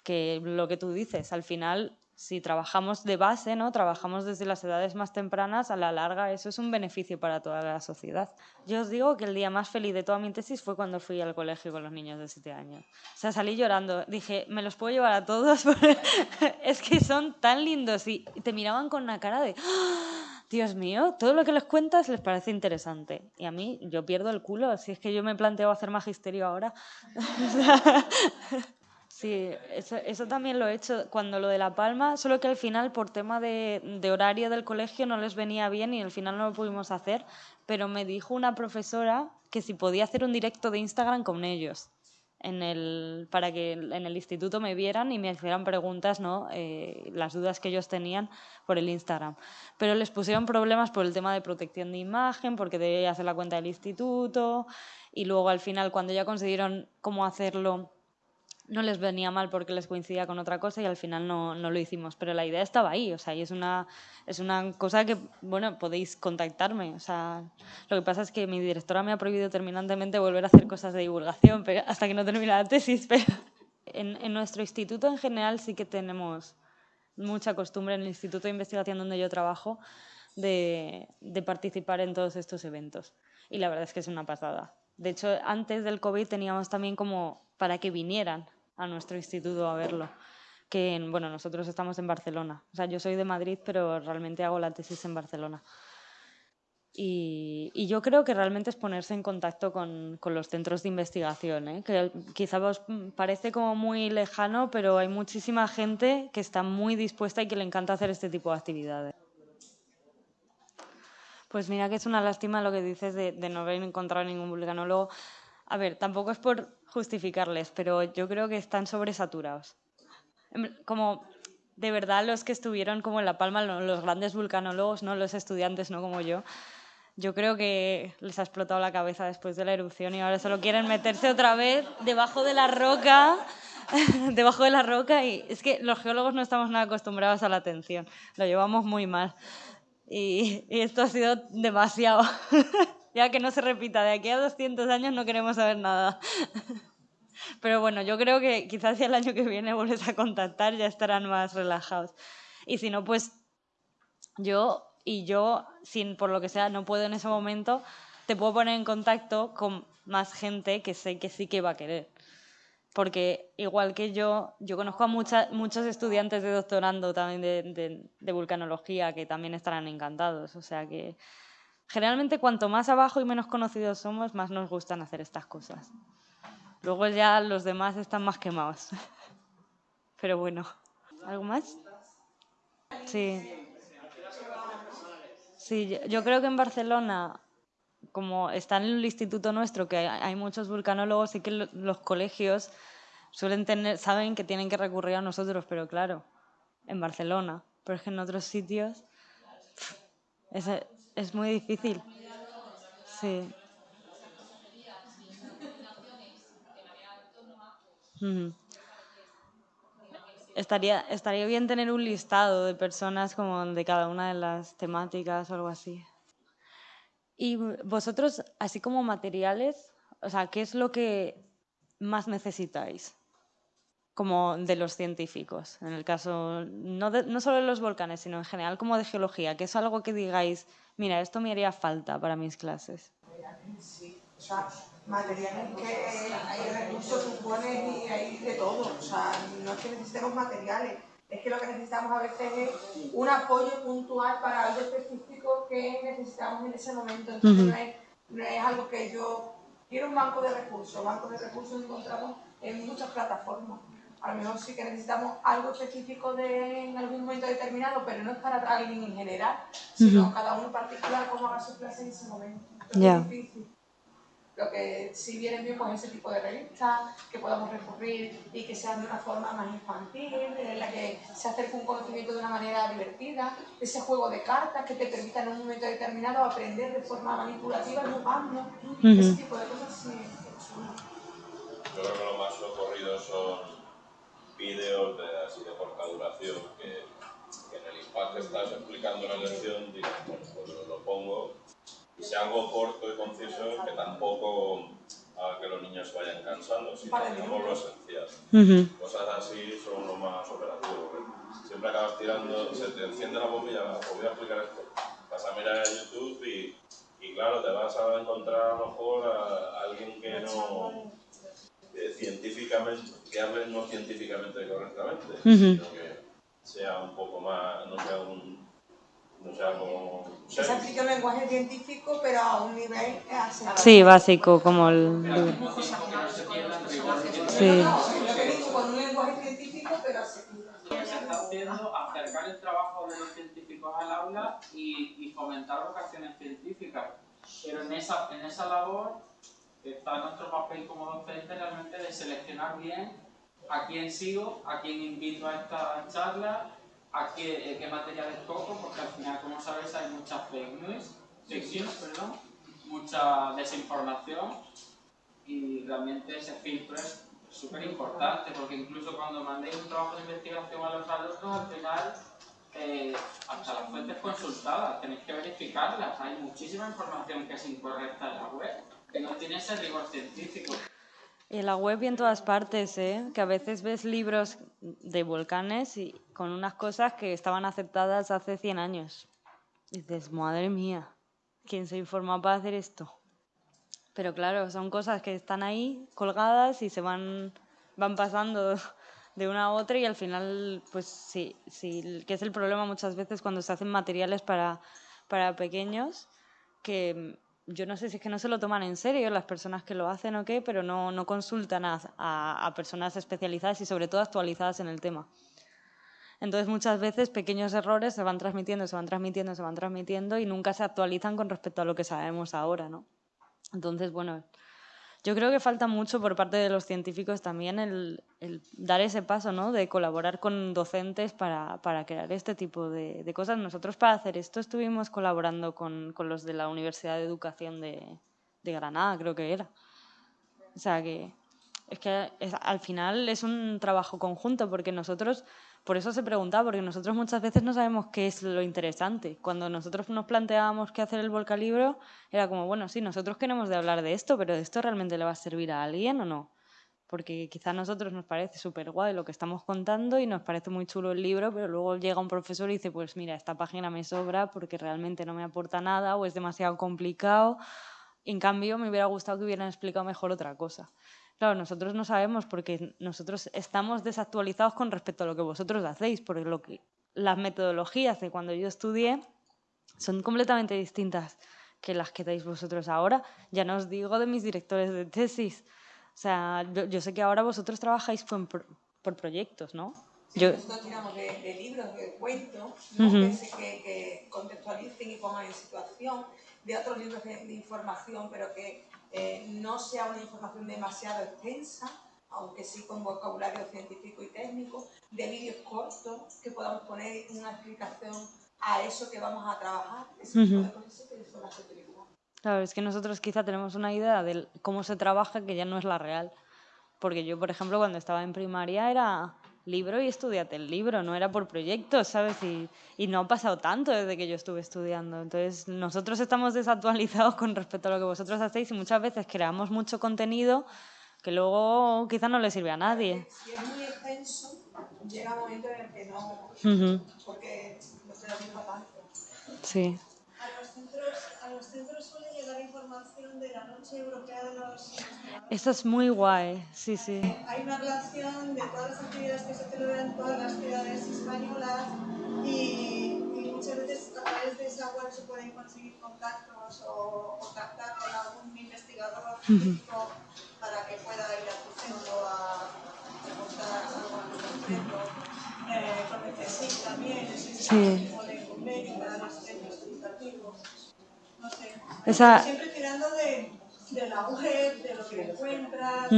Que lo que tú dices, al final si trabajamos de base, ¿no? trabajamos desde las edades más tempranas, a la larga eso es un beneficio para toda la sociedad. Yo os digo que el día más feliz de toda mi tesis fue cuando fui al colegio con los niños de 7 años. O sea, salí llorando. Dije, me los puedo llevar a todos, es que son tan lindos y te miraban con una cara de... ¡Oh! Dios mío, todo lo que les cuentas les parece interesante. Y a mí, yo pierdo el culo, si es que yo me planteo hacer magisterio ahora. Sí, eso, eso, también lo he hecho cuando lo de La Palma, solo que al final por tema de, de, horario del colegio no les venía bien y al final no lo pudimos hacer, pero me dijo una profesora que si podía hacer un directo de Instagram con ellos en el, para que en el instituto me vieran y me hicieran preguntas, ¿no? Eh, las dudas que ellos tenían por el Instagram. Pero les pusieron problemas por el tema de protección de imagen, porque debía hacer la cuenta del instituto y luego al final cuando ya consiguieron cómo hacerlo no les venía mal porque les coincidía con otra cosa y al final no, no, lo hicimos. Pero la idea estaba ahí, o sea, y es una, es una cosa que, bueno, podéis contactarme. O sea, lo que pasa es que mi directora me ha prohibido terminantemente volver a hacer cosas de divulgación hasta que no termine la tesis, pero en, en nuestro instituto en general sí que tenemos mucha costumbre en el Instituto de Investigación donde yo trabajo de, de participar en todos estos eventos. Y la verdad es que es una pasada. De hecho, antes del COVID teníamos también como para que vinieran a nuestro instituto a verlo. Que, bueno, nosotros estamos en Barcelona. O sea, yo soy de Madrid, pero realmente hago la tesis en Barcelona. Y, y yo creo que realmente es ponerse en contacto con, con los centros de investigación, ¿eh? que quizá os parece como muy lejano, pero hay muchísima gente que está muy dispuesta y que le encanta hacer este tipo de actividades. Pues mira que es una lástima lo que dices de, de no haber encontrado ningún vulcanólogo. A ver, tampoco es por justificarles, pero yo creo que están sobresaturados. Como de verdad los que estuvieron como en La Palma, los grandes vulcanólogos, no los estudiantes, no como yo, yo creo que les ha explotado la cabeza después de la erupción y ahora solo quieren meterse otra vez debajo de la roca, debajo de la roca y es que los geólogos no estamos nada acostumbrados a la atención, lo llevamos muy mal y, y esto ha sido demasiado. ya que no se repita, de aquí a 200 años no queremos saber nada. Pero bueno, yo creo que quizás si el año que viene vuelves a contactar ya estarán más relajados. Y si no, pues yo y yo, sin por lo que sea, no puedo en ese momento, te puedo poner en contacto con más gente que sé que sí que va a querer. Porque igual que yo, yo conozco a mucha, muchos estudiantes de doctorando también de, vulcanología que también estarán encantados. O sea que Generalmente cuanto más abajo y menos conocidos somos, más nos gustan hacer estas cosas. Luego ya los demás están más quemados. Pero bueno, ¿algo más? Sí. Sí, yo creo que en Barcelona, como está en el instituto nuestro, que hay muchos vulcanólogos y que los colegios suelen tener, saben que tienen que recurrir a nosotros, pero claro, en Barcelona. Pero es que en otros sitios es muy difícil. Sí. Estaría, estaría bien tener un listado de personas como de cada una de las temáticas o algo así. Y vosotros, así como materiales, o sea, ¿qué es lo que más necesitáis? Como de los científicos, en el caso, no, no solo de los volcanes, sino en general como de geología, que es algo que digáis, mira, esto me haría falta para mis clases. Sí, o sea, materiales que hay recursos, supones y hay de todo. O sea, no es que necesitemos materiales, es que lo que necesitamos a veces es un apoyo puntual para algo específico que necesitamos en ese momento. Entonces no, es, no es algo que yo quiero un banco de recursos. Bancos de recursos encontramos en muchas plataformas a lo mejor sí que necesitamos algo específico de, en algún momento determinado, pero no es para alguien en general, sino cada uno en particular cómo haga su clase en ese momento. Es difícil. Lo que sí viene bien pues ese tipo de revistas, que podamos recurrir y que sean de una forma más infantil, en la que se acerque un conocimiento de una manera divertida, ese juego de cartas que te permita en un momento determinado aprender de forma manipulativa jugando, ese tipo de cosas sí. Yo creo que lo más ocurrido son vídeos de, así de corta duración que, que, en el impacto estás explicando la lección, digo, bueno, pues lo, pongo y sea algo corto y conciso que tampoco haga que los niños vayan cansando, sino tenemos lo esencial. Cosas así son lo más operativo. Siempre acabas tirando, se te enciende la bombilla, os voy a explicar esto. Vas a mirar a YouTube y, y claro, te vas a encontrar a lo mejor a alguien que no eh, científicamente, que hablen no científicamente correctamente, sino que sea un poco más, no sea un... No sea como... Se aplica el lenguaje científico, pero a un nivel... Sí, básico, como el... Sí. Con acercar el trabajo de los científicos al aula y, fomentar vocaciones científicas. Pero en esa labor está nuestro papel como docente realmente de seleccionar bien a quién sigo, a quién invito a esta charla, a qué, qué materiales toco, porque al final, como sabéis, hay muchas fake news, fake news, perdón, mucha desinformación y realmente ese filtro es súper importante, porque incluso cuando mandéis un trabajo de investigación a los alumnos, al final, eh, hasta las fuentes consultadas, tenéis que verificarlas. Hay muchísima información que es incorrecta en la web, no tiene ese rigor científico. Y en la web y en todas partes, ¿eh? que a veces ves libros de volcanes y con unas cosas que estaban aceptadas hace 100 años. Y dices, madre mía, ¿quién se informó para hacer esto? Pero claro, son cosas que están ahí colgadas y se van, van pasando de una a otra y al final, pues sí, sí, que es el problema muchas veces cuando se hacen materiales para, para pequeños, que yo no sé si es que no se lo toman en serio las personas que lo hacen o qué, pero no, no consultan a, a, a personas especializadas y sobre todo actualizadas en el tema. Entonces muchas veces pequeños errores se van transmitiendo, se van transmitiendo, se van transmitiendo y nunca se actualizan con respecto a lo que sabemos ahora, ¿no? Entonces, bueno, yo creo que falta mucho por parte de los científicos también el, dar ese paso, ¿no? De colaborar con docentes para, crear este tipo de, cosas. Nosotros para hacer esto estuvimos colaborando con, los de la Universidad de Educación de, Granada, creo que era. O sea que es que al final es un trabajo conjunto porque nosotros por eso se preguntaba, porque nosotros muchas veces no sabemos qué es lo interesante. Cuando nosotros nos planteábamos qué hacer el Volcalibro, era como, bueno, sí, nosotros queremos de hablar de esto, pero ¿esto realmente le va a servir a alguien o no? Porque quizá a nosotros nos parece súper guay lo que estamos contando y nos parece muy chulo el libro, pero luego llega un profesor y dice, pues mira, esta página me sobra porque realmente no me aporta nada o es demasiado complicado. En cambio, me hubiera gustado que hubieran explicado mejor otra cosa. Claro, nosotros no sabemos porque nosotros estamos desactualizados con respecto a lo que vosotros hacéis, porque lo que, las metodologías de cuando yo estudié son completamente distintas que las que dais vosotros ahora. Ya no os digo de mis directores de tesis. O sea, yo, sé que ahora vosotros trabajáis por, por proyectos, ¿no? yo... Nosotros tiramos de, libros, de cuentos, que, que, contextualicen y pongan en situación, de otros libros de información, pero que eh, no sea una información demasiado extensa, aunque sí con vocabulario científico y técnico, de vídeos cortos que podamos poner una explicación a eso que vamos a trabajar, ese tipo de cosas que son las que Claro, es que nosotros quizá tenemos una idea de cómo se trabaja que ya no es la real. Porque yo, por ejemplo, cuando estaba en primaria era libro y estudiate el libro, no era por proyectos, ¿sabes? Y, y, no ha pasado tanto desde que yo estuve estudiando. Entonces, nosotros estamos desactualizados con respecto a lo que vosotros hacéis y muchas veces creamos mucho contenido que luego quizás no le sirve a nadie. Si es muy extenso, llega un momento en el que no, porque no se lo mismo tanto. Sí. A los centros, a los centros información de la Noche Europea de los esto es muy guay, sí, sí. Hay una relación de todas las actividades que se celebran en todas las ciudades españolas y, muchas veces a través de esa web se pueden conseguir contactos o contactar con algún investigador científico para que pueda ir a tu centro a preguntar algo en centro. Eh, con el CSIC también existe un de convenio para los centros educativos. No sé. Esa... Siempre tirando de de la web, de lo que encuentras,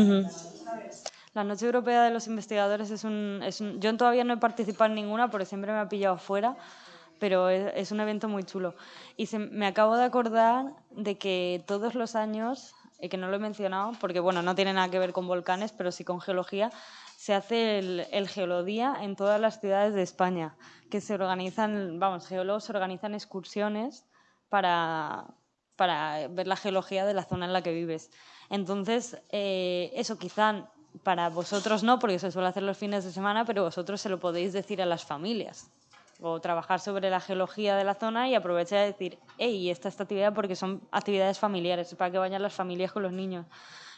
La Noche Europea de los Investigadores es un, es un, Yo todavía no he participado en ninguna porque siempre me ha pillado fuera, pero es, un evento muy chulo. Y se, me acabo de acordar de que todos los años, y que no lo he mencionado, porque bueno, no tiene nada que ver con volcanes, pero sí con geología, se hace el, el, Geolodía en todas las ciudades de España, que se organizan, vamos, geólogos organizan excursiones para, para ver la geología de la zona en la que vives. Entonces, eh, eso quizá para vosotros no, porque se suele hacer los fines de semana, pero vosotros se lo podéis decir a las familias o trabajar sobre la geología de la zona y aprovechar de decir, hey, esta, esta actividad porque son actividades familiares, para que vayan las familias con los niños.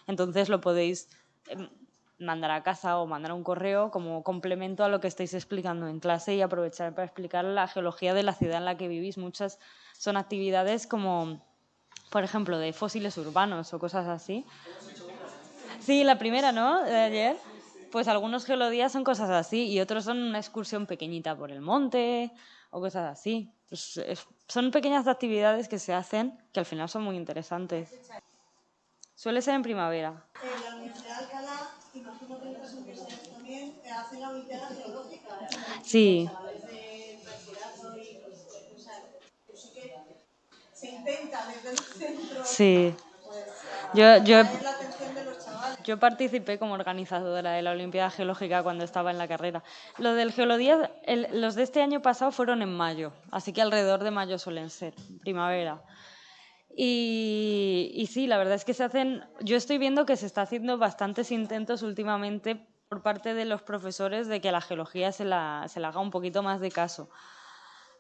Entonces lo podéis em, mandar a casa o mandar un correo como complemento a lo que estáis explicando en clase y aprovechar para explicar la geología de la ciudad en la que vivís. Muchas son actividades como por ejemplo, de fósiles urbanos o cosas así. Sí, la primera, ¿no? De ayer. Pues algunos geolodías son cosas así y otros son una excursión pequeñita por el monte o cosas así. Es- es- son pequeñas actividades que se hacen que al final son muy interesantes. Suele ser en primavera. La Universidad de Alcalá, imagino que en otras universidades eh, hacen la Olimpiada Geológica. Sí, Desde bachillerato y, o sea, yo sí que se intenta desde el centro sí. pues, Yo, yo, traer la atención de los chavales. yo participé como organizadora de la Olimpiada Geológica cuando estaba en la carrera. Lo del Geolodía, el- los de este año pasado fueron en mayo, así que alrededor de mayo suelen ser, primavera. Y, y sí, la verdad es que se hacen, yo estoy viendo que se está haciendo bastantes intentos últimamente por parte de los profesores de que a la geología se la, se le haga un poquito más de caso.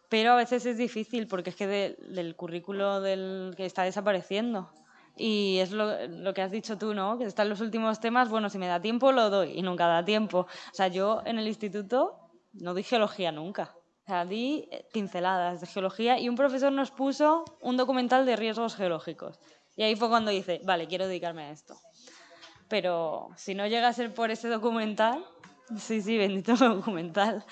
Pero a veces es difícil porque es que de- del currículo del que está desapareciendo. Y es lo, lo que has dicho tú, ¿no? Que están los últimos temas, bueno, si me da tiempo lo doy y nunca da tiempo. O sea, yo en el instituto no di geología nunca. O sea, di eh, pinceladas de geología y un profesor nos puso un documental de riesgos geológicos. Y ahí fue cuando dice, vale, quiero dedicarme a esto. Pero si no llega a ser por ese documental, sí, sí, bendito documental.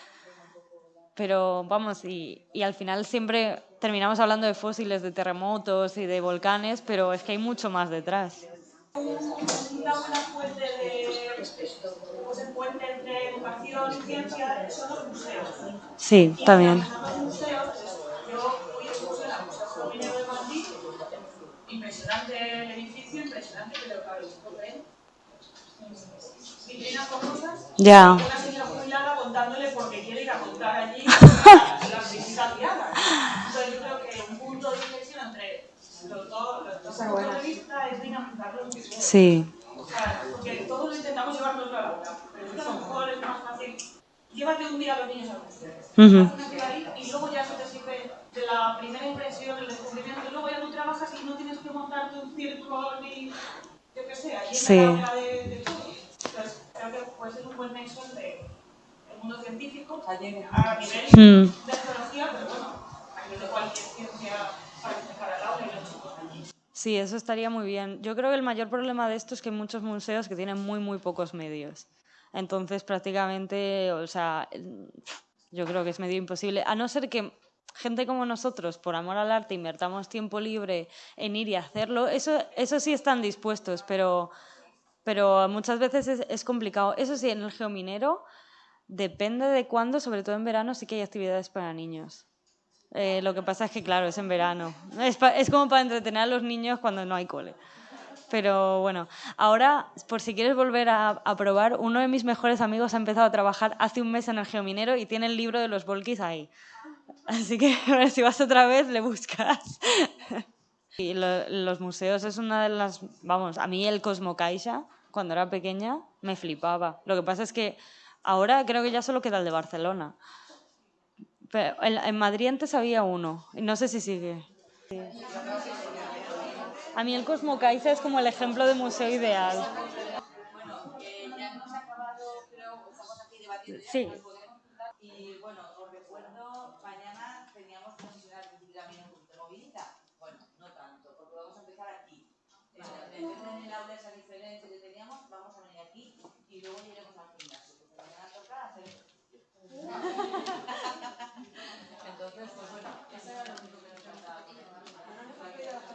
Pero vamos, y, y al final siempre terminamos hablando de fósiles, de terremotos y de volcanes, pero es que hay mucho más detrás. Una buena fuente de pues, entre educación y ciencia son los museos. Sí, también. de Madrid, impresionante el edificio, impresionante, pero claro, esto con cosas, Ya. una señora jubilada contándole porque quiere ir a contar allí las visitas guiadas. Entonces yo creo que un punto de inflexión entre los dos, los dos puntos de vista es dinamizar los museos. Sí, O sea, porque todos intentamos llevarnos a la pero es que a lo mejor es más fácil. Llévate un día a los niños al museo. Ujú. Haz una actividad y luego ya eso te sirve de la primera impresión, el descubrimiento. Y luego ya tú trabajas y no tienes que montarte un circo ni, yo qué sé, en Sí. la aula de, de todo. Entonces, creo que puede ser un buen nexo entre el mundo científico a nivel Mm. de geología, pero bueno, a nivel de cualquier ciencia para empezar al aula y los chicos allí. sí, eso estaría muy bien. Yo creo que el mayor problema de esto es que hay muchos museos que tienen muy, muy pocos medios. Entonces, prácticamente, o sea, yo creo que es medio imposible, a no ser que gente como nosotros, por amor al arte, invertamos tiempo libre en ir y hacerlo, eso, eso sí están dispuestos, pero, pero muchas veces es, complicado. Eso sí, en el geominero, depende de cuándo, sobre todo en verano, sí que hay actividades para niños. Eh, lo que pasa es que, claro, es en verano. Es, pa- como para entretener a los niños cuando no hay cole. Pero bueno, ahora, por si quieres volver a, a probar, uno de mis mejores amigos ha empezado a trabajar hace un mes en el geominero y tiene el libro de los volquis ahí. Así que si vas otra vez, le buscas. Y lo- los museos es una de las... Vamos, a mí el Cosmocaixa, cuando era pequeña, me flipaba. Lo que pasa es que ahora creo que ya solo queda el de Barcelona. Pero en, en Madrid antes había uno, y no sé si sigue. Sí. A mí el Cosmocaixa es como el ejemplo de museo ideal. Bueno, el en el aula esa diferencia que teníamos, vamos a venir aquí y luego iremos al gimnasio. Porque hacer. Entonces, pues bueno, esa era la